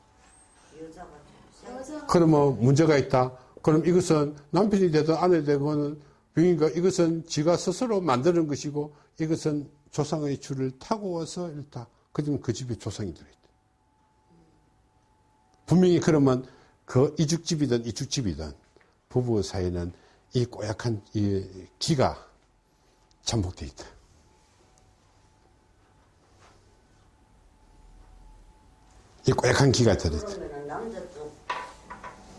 그러면 문제가 있다. 그럼 이것은 남편이 되든 아내 되든 병인가 이것은 지가 스스로 만드는 것이고 이것은 조상의 줄을 타고 와서 일다. 그러면 그 집에 조상이 들어있다. 분명히 그러면 그 이죽집이든 이죽집이든 부부 사이는 이 꼬약한 이 기가 잠복되어 있다. 이 꼬약한 기가 들어있다.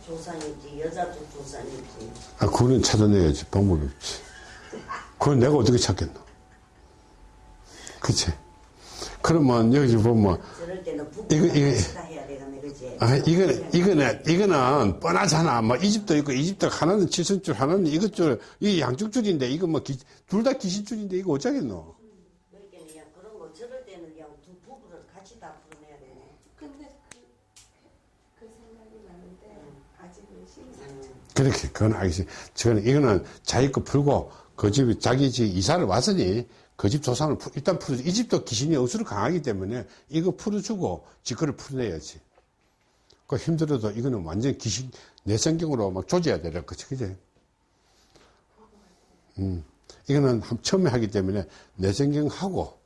조상이지 여자 쪽 조상이지.
아, 그거는 찾아내야지. 방법이 없지. 그건 내가 어떻게 찾겠노? 그치? 그러면 여기 보면, 이거, 이거-? 아, 이거는, 이거는, 이거는 뻔하잖아. 뭐, 이 집도 있고, 이 집도 하나는 칠성줄, 하나는 이것 줄, 이 양쪽 줄인데, 이거 뭐, 둘 다 기신줄인데, 이거 어쩌겠노?
그러니까 그냥 그런 거 저럴 때는 그냥 두 부부를 같이 다 풀어내야 되네.
근데 그, 그 생각이 나는데 아직은 심상.
그렇게, 그건 알겠지. 저는, 이거는 자기 거 풀고, 그 집이, 자기 집 이사를 왔으니, 그 집 조상을 풀- 일단 풀어줘. 이 집도 귀신이 억수로 강하기 때문에, 이거 풀어주고, 지 거를 풀어내야지. 그 힘들어도 이거는 완전 귀신, 내 성경으로 막 조져야 되는 거지, 그지? 음. 이거는 함- 처음에 하기 때문에 내 성경하고,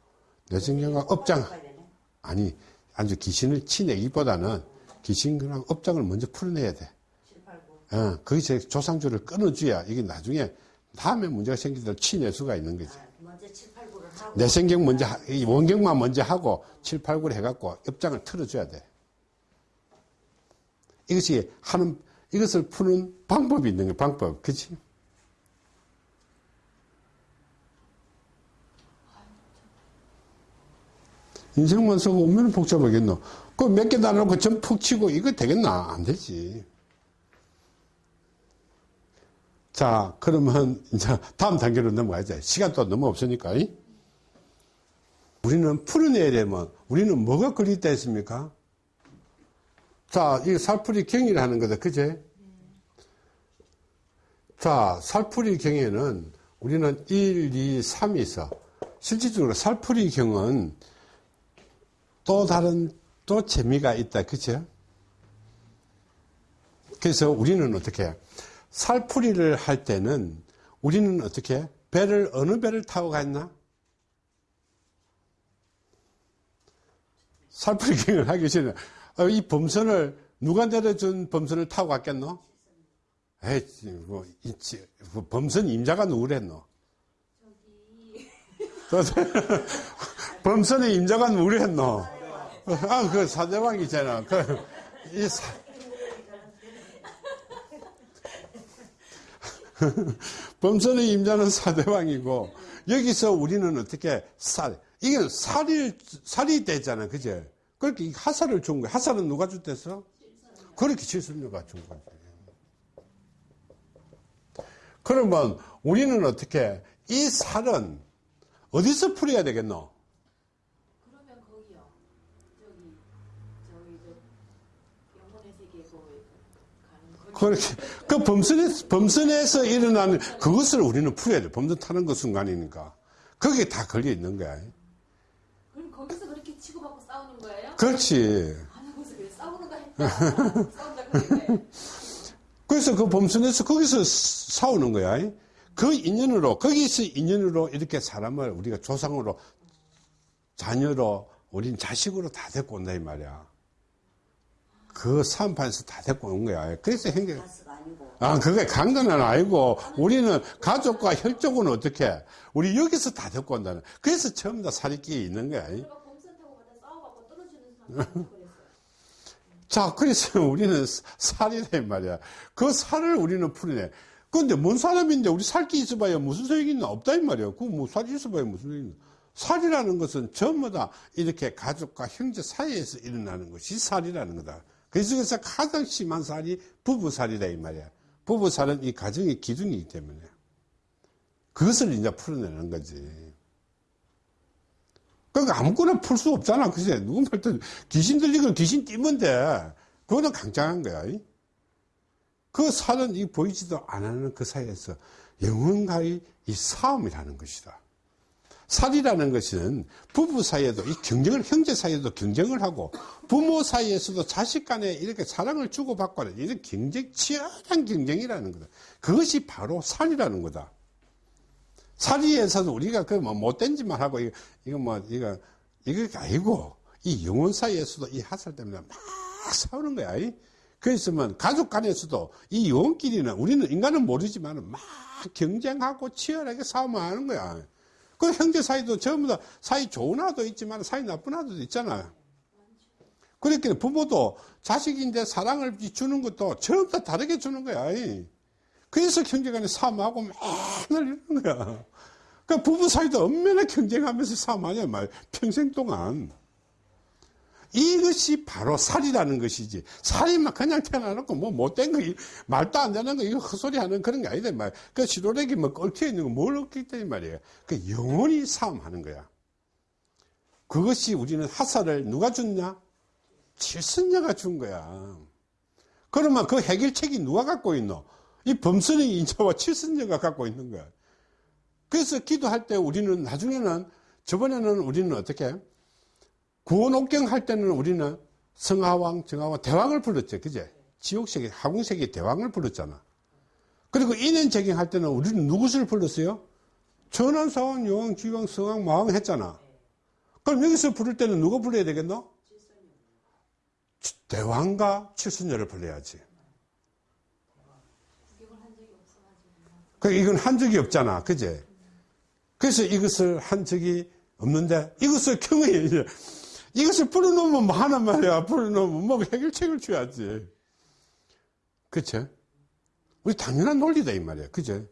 내 성경과 업장,
가야 되네.
아니, 아주 귀신을 치내기보다는 귀신이랑 업장을 먼저 풀어내야 돼.
7, 8, 9.
어, 거기서 조상주를 끊어줘야 이게 나중에 다음에 문제가 생기더라도 치낼 수가 있는 거지.
아, 먼저 7, 8, 9를 하고.
내 성경 먼저, 하- 이 원경만 먼저 하고 7, 8, 9를 해갖고 업장을 틀어줘야 돼. 이것이 하는, 이것을 푸는 방법이 있는 거야, 방법. 그치? 인생만 쓰고 오면 복잡하겠노. 그 몇개다 놓고 전 푹 치고 이거 되겠나? 안 되지. 자, 그러면 이제 다음 단계로 넘어가자. 시간 또 너무 없으니까. 이? 우리는 풀어내야 되면 우리는 뭐가 걸렸다 했습니까? 자, 이 살풀이 경이라는 거다. 그제? 자, 살풀이 경에는 우리는 1, 2, 3이 있어. 실질적으로 살풀이 경은 또 다른 또 재미가 있다. 그죠? 그래서 우리는 어떻게 살풀이를 할 때는 우리는 어떻게 배를 어느 배를 타고 갔나? 살풀이 경을 하기 전에 어, 이 범선을 누가 내려준 범선을 타고 갔겠노? 에이, 뭐, 이, 지- 그 범선 임자가 누구랬노? [LAUGHS] 범선의 임자가 누구랬노? 아, 그 사대왕이잖아. 그, 이 사, [LAUGHS] 범선의 임자는 사대왕이고, 여기서 우리는 어떻게 살, 이게 살이, 살이 됐잖아. 그제? 그렇게 이 하살을 준 거야. 하살은 누가 줬댔어? 그렇게 칠순녀가 준 거지. 그러면 우리는 어떻게, 이 살은 어디서 풀어야 되겠노?
그러면 거기요. 저기 저기 저 영혼의 세계 거기 가는 거기.
그렇게 그 범선에 범선에서 일어나는 그것을 우리는 풀어야 돼. 범선 타는 그 순간이니까 거기에 다 걸려 있는 거야.
그럼 거기서 그렇게 치고받고 싸우는 거예요?
그렇지.
아나 거기서 그래 싸우는가 했다. [LAUGHS] 싸운다 그랬네.
그래서 그 범선에서 거기서 싸우는 거야. 그 인연으로 거기서 인연으로 이렇게 사람을 우리가 조상으로 자녀로 우린 자식으로 다 데리고 온다 이 말이야. 그 사업판에서 다 데리고 온 거야. 그래서 행정
아,
그게 강도는 아니고, 우리는 가족과 혈족은 어떻게, 우리 여기서 다 데리고 온다는. 그래서 전부 다 살이 있는 거야. [LAUGHS] 자, 그래서 우리는 살이래 말이야. 그 살을 우리는 풀어내. 근데 뭔 사람인데 우리 살기 있어봐야 무슨 소용이 있나? 없다, 이 말이야. 그뭐 살이 있어봐야 무슨 소용이 있나? 살이라는 것은 전부 다 이렇게 가족과 형제 사이에서 일어나는 것이 살이라는 거다. 그래서 가장 심한 살이 부부살이다, 이 말이야. 부부살은 이 가정의 기둥이기 때문에. 그것을 이제 풀어내는 거지. 그러니까 아무거나 풀 수 없잖아. 그제 누구 말든 귀신 들리고 귀신 돼. 그거는 강장한 거야. 그 살은 이 보이지도 안 하는 그 사이에서 영혼과의 이 싸움이라는 것이다. 살이라는 것은 부부 사이에도 이 경쟁을, 형제 사이에도 경쟁을 하고 부모 사이에서도 자식 간에 이렇게 사랑을 주고받고 하는 이런 경쟁, 치열한 경쟁이라는 거다. 그것이 바로 살이라는 거다. 살이에서도 우리가 그 뭐 못된 짓만 하고 이거, 이거 뭐 이거 이거 아니고 이 영혼 사이에서도 이 하살 때문에 막 싸우는 거야. 이. 그랬으면 가족 간에서도 이 영혼끼리는 우리는 인간은 모르지만 막 경쟁하고 치열하게 싸움하는 거야. 그 형제 사이도 전부 다 사이 좋은 아도 있지만 사이 나쁜 아도 있잖아. 그렇게 부모도 자식인데 사랑을 주는 것도 전부 다 다르게 주는 거야. 이. 그래서 형제간에 싸움하고 맨날 이러는 거야. 그 부부 사이도 엄연히 경쟁하면서 싸움하냐 말 평생 동안. 이것이 바로 살이라는 것이지. 살이 막 그냥 태어나놓고 뭐 못된 거, 말도 안 되는 거, 이거 헛소리 하는 그런 게 아니다, 말. 그 시도렉이 뭐 얽혀 있는 거뭘 얽혀 있다, 이 말이에요. 그 영원히 싸움하는 거야. 그것이 우리는 하사를 누가 줬냐? 칠선녀가 준 거야. 그러면 그 해결책이 누가 갖고 있노? 이 범선의 인자와 칠선녀가 갖고 있는 거야. 그래서 기도할 때 우리는 나중에는, 저번에는 우리는 어떻게? 구원옥경 할 때는 우리는 성하왕, 정하왕, 대왕을 불렀죠. 그제? 지옥세계, 하궁세계 대왕을 불렀잖아. 그리고 인연재경 할 때는 우리는 누구를 불렀어요? 천안사왕, 여왕, 지왕, 성왕, 마왕 했잖아. 그럼 여기서 부를 때는 누가 불러야 되겠노? 대왕과 칠순녀를 불러야지. 그 이건 한 적이 없잖아. 그제? 그래서 이것을 한 적이 없는데 이것을 경외해. 이것을 풀어놓으면 뭐 하는 말이야. 풀어놓으면 뭐 해결책을 줘야지. 그쵸? 우리 당연한 논리다, 이 말이야. 그죠?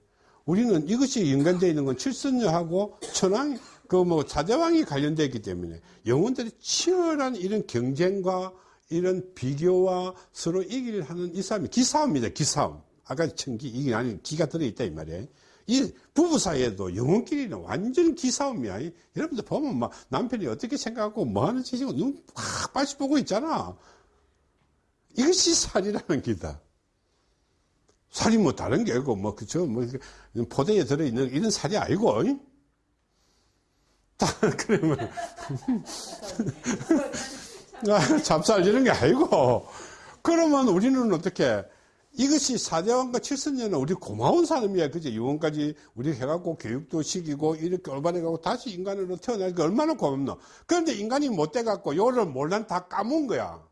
우리는 이것이 연관되어 있는 건 칠선녀하고 천왕, 그 뭐 사대왕이 관련되어 있기 때문에 영혼들이 치열한 이런 경쟁과 이런 비교와 서로 이기를 하는 이 싸움이 기싸움이다, 기싸움. 아까 천기, 이게 아닌 기가 들어있다, 이 말이야. 이 부부 사이에도 영혼끼리는 완전 기싸움이야. 이- 여러분들 보면 막 남편이 어떻게 생각하고 뭐 하는지 지금 눈확 빠시 보고 있잖아. 이것이 살이라는 기다. 살이 뭐 다른 게 아니고 뭐 그저 뭐 포대에 들어있는 이런 살이 아니고 이? 다 [LAUGHS] 그러면 [LAUGHS] 아, 잡살 이런 게 아니고 그러면 우리는 어떻게 이것이 사대왕과 칠선녀는 우리 고마운 사람이야. 그제 유언까지 우리 해갖고 교육도 시키고 이렇게 올바르고 다시 인간으로 태어나니까 얼마나 고맙노. 그런데 인간이 못 돼갖고 요를 몰란 다 까문 거야.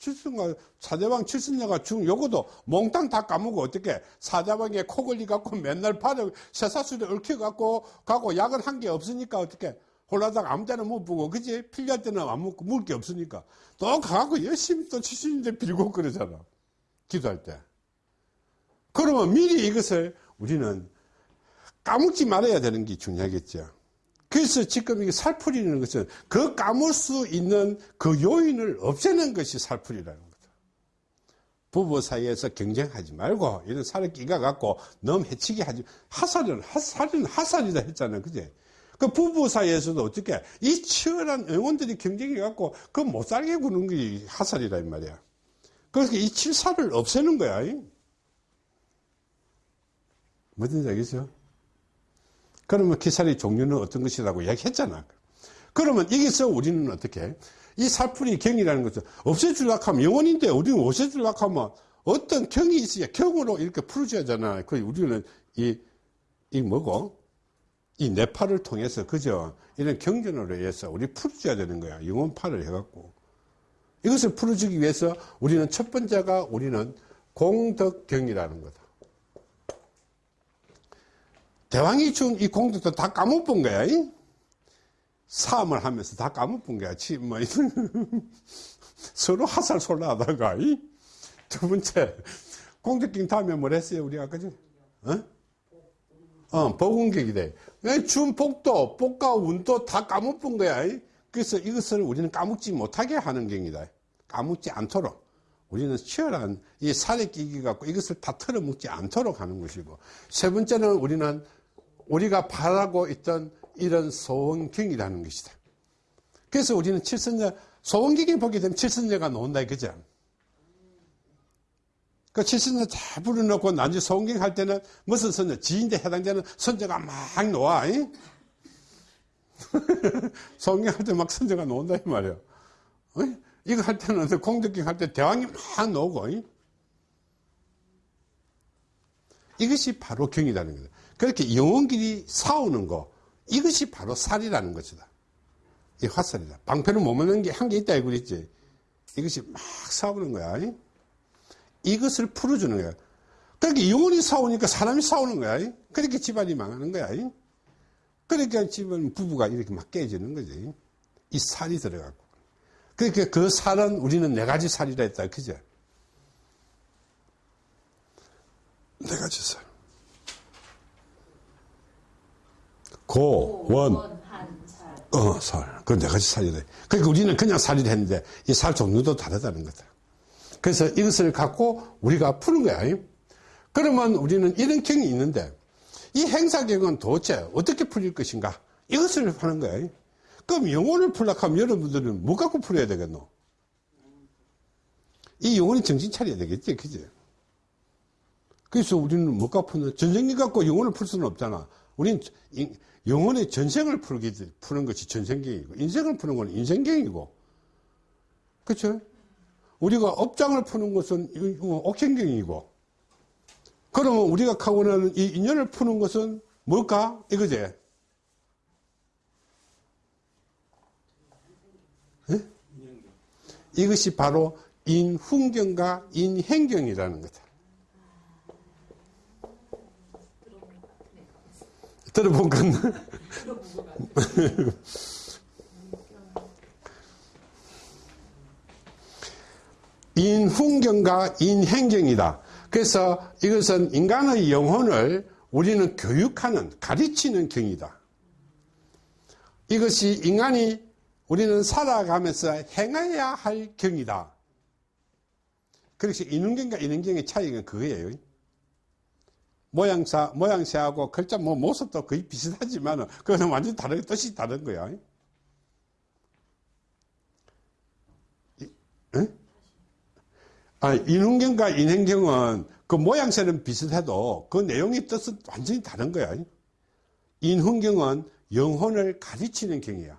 칠순과 사대왕 칠순녀가 죽은 요거도 몽땅 다 까먹고 어떻게 사대왕에 코 걸리 갖고 맨날 발을 쇠사슬에 얽혀 갖고 가고 약은 한 게 없으니까 어떻게 홀라당 아무 때나 못 보고 그지 필요할 때는 안 먹고 먹을 게 없으니까 또 가갖고 열심히 또 칠순인데 빌고 그러잖아 기도할 때 그러면 미리 이것을 우리는 까먹지 말아야 되는 게 중요하겠죠 그래서 지금 이게 살풀이라는 것은 그 까물 수 있는 그 요인을 없애는 것이 살풀이라는 거다. 부부 사이에서 경쟁하지 말고 이런 살을 끼가 갖고 너무 해치게 하지 하살은 하살은 하살이다 했잖아요. 그제? 그 부부 사이에서도 어떻게 이 치열한 영혼들이 경쟁해 갖고 그 못 살게 구는 게 하살이라 이 말이야. 그래서 이 칠사를 없애는 거야. 이. 뭐든지 알겠죠? 그러면 기살의 종류는 어떤 것이라고 이야기했잖아. 그러면 여기서 우리는 어떻게? 이 살풀이 경이라는 것은 없애주려고 하면 영원인데 우리는 없애주려고 하면 어떤 경이 있어야 경으로 이렇게 풀어줘야 하잖아. 그 우리는 이, 이 뭐고? 이 뇌파를 통해서 그저 이런 경전으로 해서 우리 풀어줘야 되는 거야. 영혼파를 해갖고. 이것을 풀어주기 위해서 우리는 첫 번째가 우리는 공덕경이라는 거다. 대왕이 준 이 공덕도 다 까먹은 거야. 이? 사함을 하면서 다 까먹은 거야. 지, 뭐, [LAUGHS] 서로 하살솔라 하다가, 이? 두 번째, 공덕경 다음에 뭘 했어요, 우리가, 그지? 어? 어, 돼. 준 복도, 복과 운도 다 까먹은 거야. 이? 그래서 이것을 우리는 까먹지 못하게 하는 경이다. 까먹지 않도록. 우리는 치열한 이 살에 끼기 갖고 이것을 다 털어먹지 않도록 하는 것이고. 세 번째는 우리는 우리가 바라고 있던 이런 소원경이라는 것이다. 그래서 우리는 칠선녀, 소원경이 보게 되면 칠선녀가 나온다, 그죠? 그 칠선녀 다 불러놓고 나중에 소원경 할 때는 무슨 선녀, 지인데 해당되는 선녀가 막 놓아, 잉? 소원경 할 때 막 선녀가 나온다, 이 말이야. 어이? 이거 할 때는 공덕경 할 때 대왕이 막 잉? 이것이 바로 경이라는 거다. 그렇게 영혼끼리 싸우는 거, 이것이 바로 살이라는 것이다. 이 화살이다. 방패는 못 맞는 게 한 개 있다, 이거 그랬지. 이것이 막 싸우는 거야. 잉? 이것을 풀어주는 거야. 그렇게 영혼이 싸우니까 사람이 싸우는 거야. 잉? 그렇게 집안이 망하는 거야. 잉? 그러니까 집은 부부가 이렇게 막 깨지는 거지. 이 살이 들어가고. 그러니까 그 살은 우리는 네 가지 살이라 했다. 그죠? 네 가지 살. 고, 원. 어, 살. 그 네 가지 살이래. 그러니까 우리는 그냥 살이 했는데 이 살 종류도 다르다는 거다. 그래서 이것을 갖고 우리가 푸는 거야. 그러면 우리는 이런 경이 있는데 이 행사경은 도대체 어떻게 풀릴 것인가? 이것을 하는 거야. 그럼 영혼을 풀려고 하면 여러분들은 뭐 갖고 풀어야 되겠노? 이 영혼이 정신 차려야 되겠지, 그지? 그래서 우리는 뭐 갖고 푸는, 전생기 갖고 영혼을 풀 수는 없잖아. 이- 영혼의 전생을 풀기, 푸는 것이 전생경이고, 인생을 푸는 건 인생경이고, 그쵸? 우리가 업장을 푸는 것은 이- 어, 옥행경이고, 그러면 우리가 하고 나는 이 인연을 푸는 것은 뭘까? 이거지? 예? 이것이 바로 인훈경과 인행경이라는 거다. 들어본 건 인훈경과 인행경이다. 그래서 이것은 인간의 영혼을 우리는 교육하는, 가르치는 경이다. 이것이 인간이 우리는 살아가면서 행해야 할 경이다. 그래서 인훈경과 인행경의 차이가 그거예요. 모양사, 모양새하고 글자 뭐 모습도 거의 비슷하지만 그거는 완전히 다른, 뜻이 다른 거야. 이- 응? 아, 인훈경과 인행경은 그 모양새는 비슷해도 그 내용의 뜻은 완전히 다른 거야. 인훈경은 영혼을 가르치는 경이야.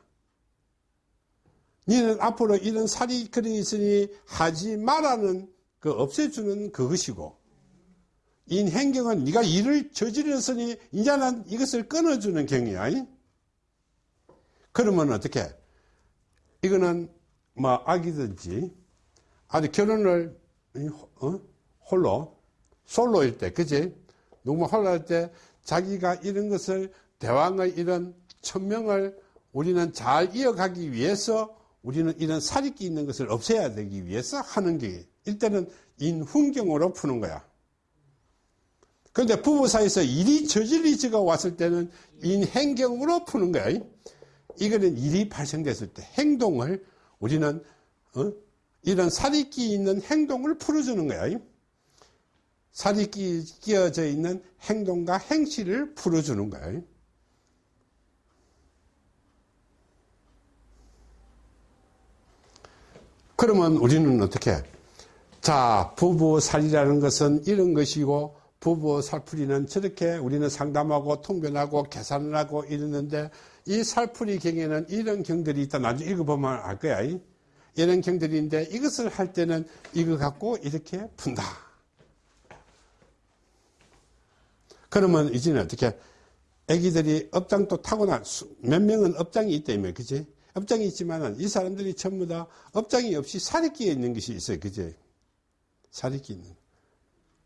너는 앞으로 이런 살이 그리 있으니 하지 말라는 그 없애주는 그것이고, 인행경은 네가 일을 저질렀으니 이제는 이것을 끊어주는 경이야. 그러면 어떻게? 이거는 뭐 아기든지 아직 결혼을 어? 홀로 솔로일 때, 그지? 누구 홀로 할때 자기가 이런 것을 대왕의 이런 천명을 우리는 잘 이어가기 위해서 우리는 이런 사리끼 있는 것을 없애야 되기 위해서 하는 게 일단은 인훈경으로 푸는 거야. 그런데 부부 사이에서 일이 저질리지가 왔을 때는 인행경으로 푸는 거야. 이거는 일이 발생됐을 때 행동을 우리는 어? 이런 살이 끼 있는 행동을 풀어주는 거야. 살이 끼, 끼어져 있는 행동과 행실을 풀어주는 거야. 그러면 우리는 어떻게? 자, 부부살이라는 것은 이런 것이고, 부부 살풀이는 저렇게 우리는 상담하고 통변하고 계산을 하고 이러는데, 이 살풀이 경에는 이런 경들이 있다. 나중에 읽어보면 알 거야. 이. 이런 경들인데, 이것을 할 때는 이거 갖고 이렇게 푼다. 그러면 이제는 어떻게, 애기들이 업장도 타고난, 수- 몇 명은 업장이 있다며, 그지? 업장이 있지만은 이 사람들이 전부 다 업장이 없이 살이끼에 있는 것이 있어요, 그지? 살이끼 있는.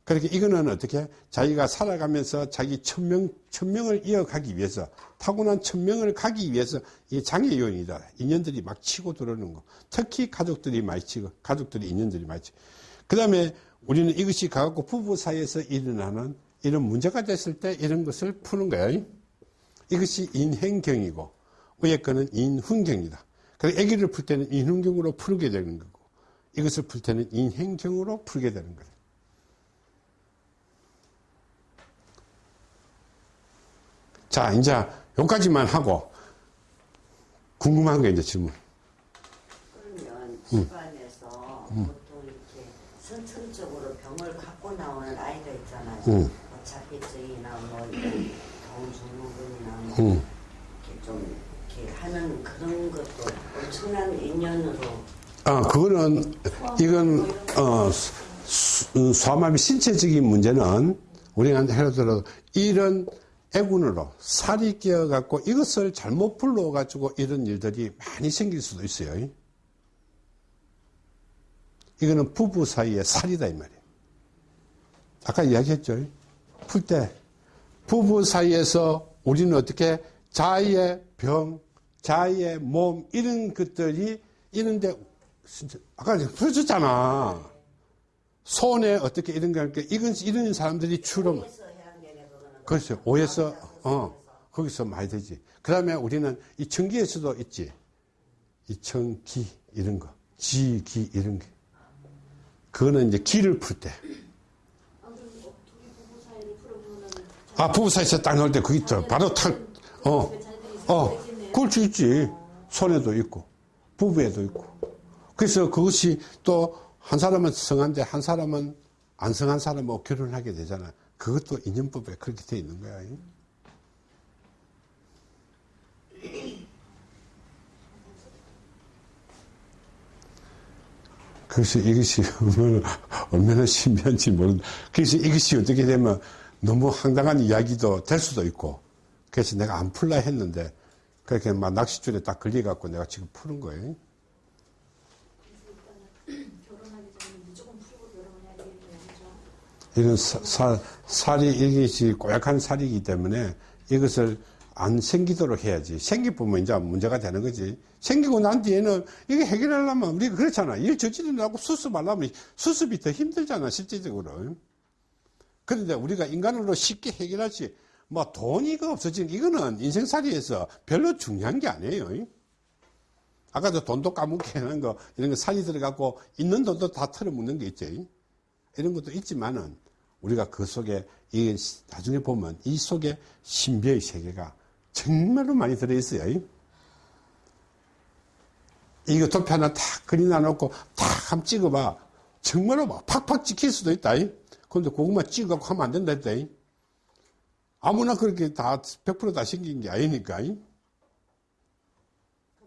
그렇게 이거는 어떻게 자기가 살아가면서 자기 천명, 천명을 이어가기 위해서 타고난 천명을 가기 위해서 이 장애 요인이다. 인연들이 막 치고 들어오는 거. 특히 가족들이 많이 치고, 가족들이 인연들이 많이 치고. 그 다음에 우리는 이것이 가갖고 부부 사이에서 일어나는 이런 문제가 됐을 때 이런 것을 푸는 거예요. 이것이 인행경이고, 위에 거는 인훈경이다. 그래서 아기를 풀 때는 인훈경으로 풀게 되는 거고, 이것을 풀 때는 인행경으로 풀게 되는 거예 자, 이제 여기까지만 하고 궁금한 게 이제 질문.
그러면 집안에서 보통 이렇게 선천적으로 병을 갖고 나오는 아이가 있잖아요.
응.
뭐 자폐증이나 뭐 이런 다운 증후군이나 뭐
응.
이렇게 좀 이렇게 하는 그런 것도 엄청난 인연으로
아, 그거는 이건 어, 수- 소아마비 신체적인 문제는 우리가 예를 들어 이런 애군으로 살이 끼어 갖고 이것을 잘못 불러 가지고 이런 일들이 많이 생길 수도 있어요. 이거는 부부 사이의 살이다 이 말이에요. 아까 이야기했죠. 풀 때 부부 사이에서 우리는 어떻게 자의의 병, 자의의 몸 이런 것들이 진짜 아까 풀어줬잖아. 손에 어떻게 이런 거 할게 이건 이런 사람들이 주로 그렇죠. 오에서 어 거기서 많이 되지. 그 다음에 우리는 이 청기에서도 있지. 이 청기 이런 거, 지기 이런 게. 그거는 이제 기를 풀 때.
아 부부
사이에서 딱 넣을 때 그게 있죠. 바로 탁. 어, 어, 그럴 수 있지. 손에도 있고 부부에도 있고. 그래서 그것이 또 한 사람은 성한데 한 사람은 안 성한 사람하고 결혼하게 되잖아. 그것도 인연법에 그렇게 돼 있는 거야. 그래서 이것이 얼마나, 신비한지 모른다. 그래서 이것이 어떻게 되면 너무 황당한 이야기도 될 수도 있고. 그래서 내가 안 풀라 했는데, 그렇게 막 낚싯줄에 딱 걸려갖고 내가 지금 푸는 거예요.
결혼하기 전에 무조건 풀고 결혼해야 되겠네요. 그죠?
이런 사- 사- 살이, 이것이 고약한 살이기 때문에 이것을 안 생기도록 해야지. 생기보면 이제 문제가 되는 거지. 생기고 난 뒤에는 이게 해결하려면 우리가 그렇잖아. 일 저지르려고 수습하려면 수습이 더 힘들잖아, 실질적으로. 그런데 우리가 인간으로 쉽게 해결하지. 뭐 돈이 없어지는 이거는 인생살이에서 별로 중요한 게 아니에요. 아까도 돈도 까먹게 하는 거, 이런 거 살이 들어가고 있는 돈도 다 털어묻는 게 있지. 이런 것도 있지만은 우리가 그 속에 이 나중에 보면 이 속에 신비의 세계가 정말로 많이 들어있어요. 이거 도표 하나 탁 그리 나 놓고 탁 한번 찍어봐. 정말로 막 팍팍 찍힐 수도 있다. 근데 그것만 찍어갖고 하면 안 된다 했다. 아무나 그렇게 다 100%다 생긴 게 아니니까.
그럼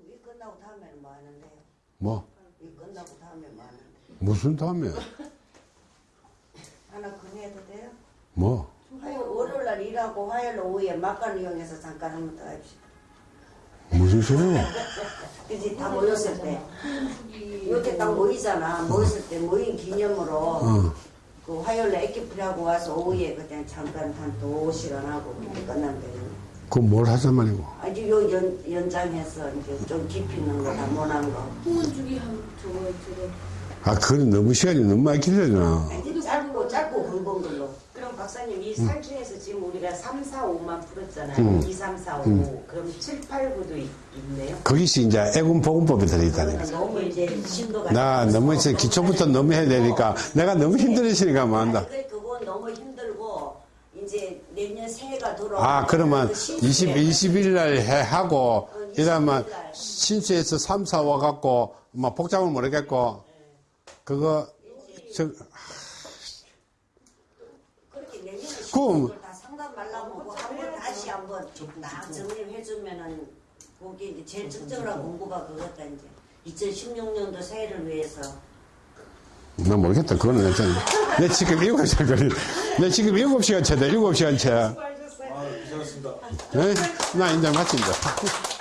이 끝나고 다음에는 뭐 하는데요?
뭐,
이 끝나고 다음에 뭐 하는데?
무슨 다음에,
하나 건의해도 돼요?
뭐.
화요 월요일 날 일하고 화요일 오후에 막간 이용해서 잠깐 한번 더 합시다.
무슨 소리야? [LAUGHS]
그지 다 모였을 때
이-
이렇게 딱 모이잖아. 모였을 때 모인 기념으로
어.
그 화요일 날 애기풀하고 와서 오후에 그때 잠깐 한두 시간 하고 그렇게 끝나면 되겠네.
그건 뭘 하자 말이고.
아주 요 연, 연장해서 이제 좀 깊이 있는 거, 다 못한 거.
후원주기 한 저거 저거
아, 그건 너무 시간이 너무 많이 길잖아.
짧고 짧고 굵은 걸로.
그럼 박사님 이살 중에서 지금 우리가 3, 4, 5만 풀었잖아요.
음.
2, 3, 4, 5.
음.
그럼 7, 8, 9도 있, 있네요.
거기서 이제 애군보건법이 들어있다는 거죠.
너무 이제 심도가.
나 너무 이제 기초부터 너무 해야 되니까 내가 너무 힘들으시니까 뭐 한다.
아니, 그- 그건 너무 힘들고 이제 내년 새해가 돌아와.
아, 그러면 20, 20일 날 해, 하고, 이러면 신수에서 3, 4 와갖고, 뭐 복잡을 모르겠고, 그거 저,
그렇게 내년에
그럼-
다 상담 말라고 한번 다시 한번 딱 정리해주면은 거기 이제 제일 적절한 공부가 그거다 이제 2016년도 새해를 위해서
나 모르겠다. 그거는 내, 내 지금 7시간 걸리, 내 지금 7시간 차다, 7시간 차.
수고하셨어요.
아, 고생하셨습니다.
네? 나 이제 마친다.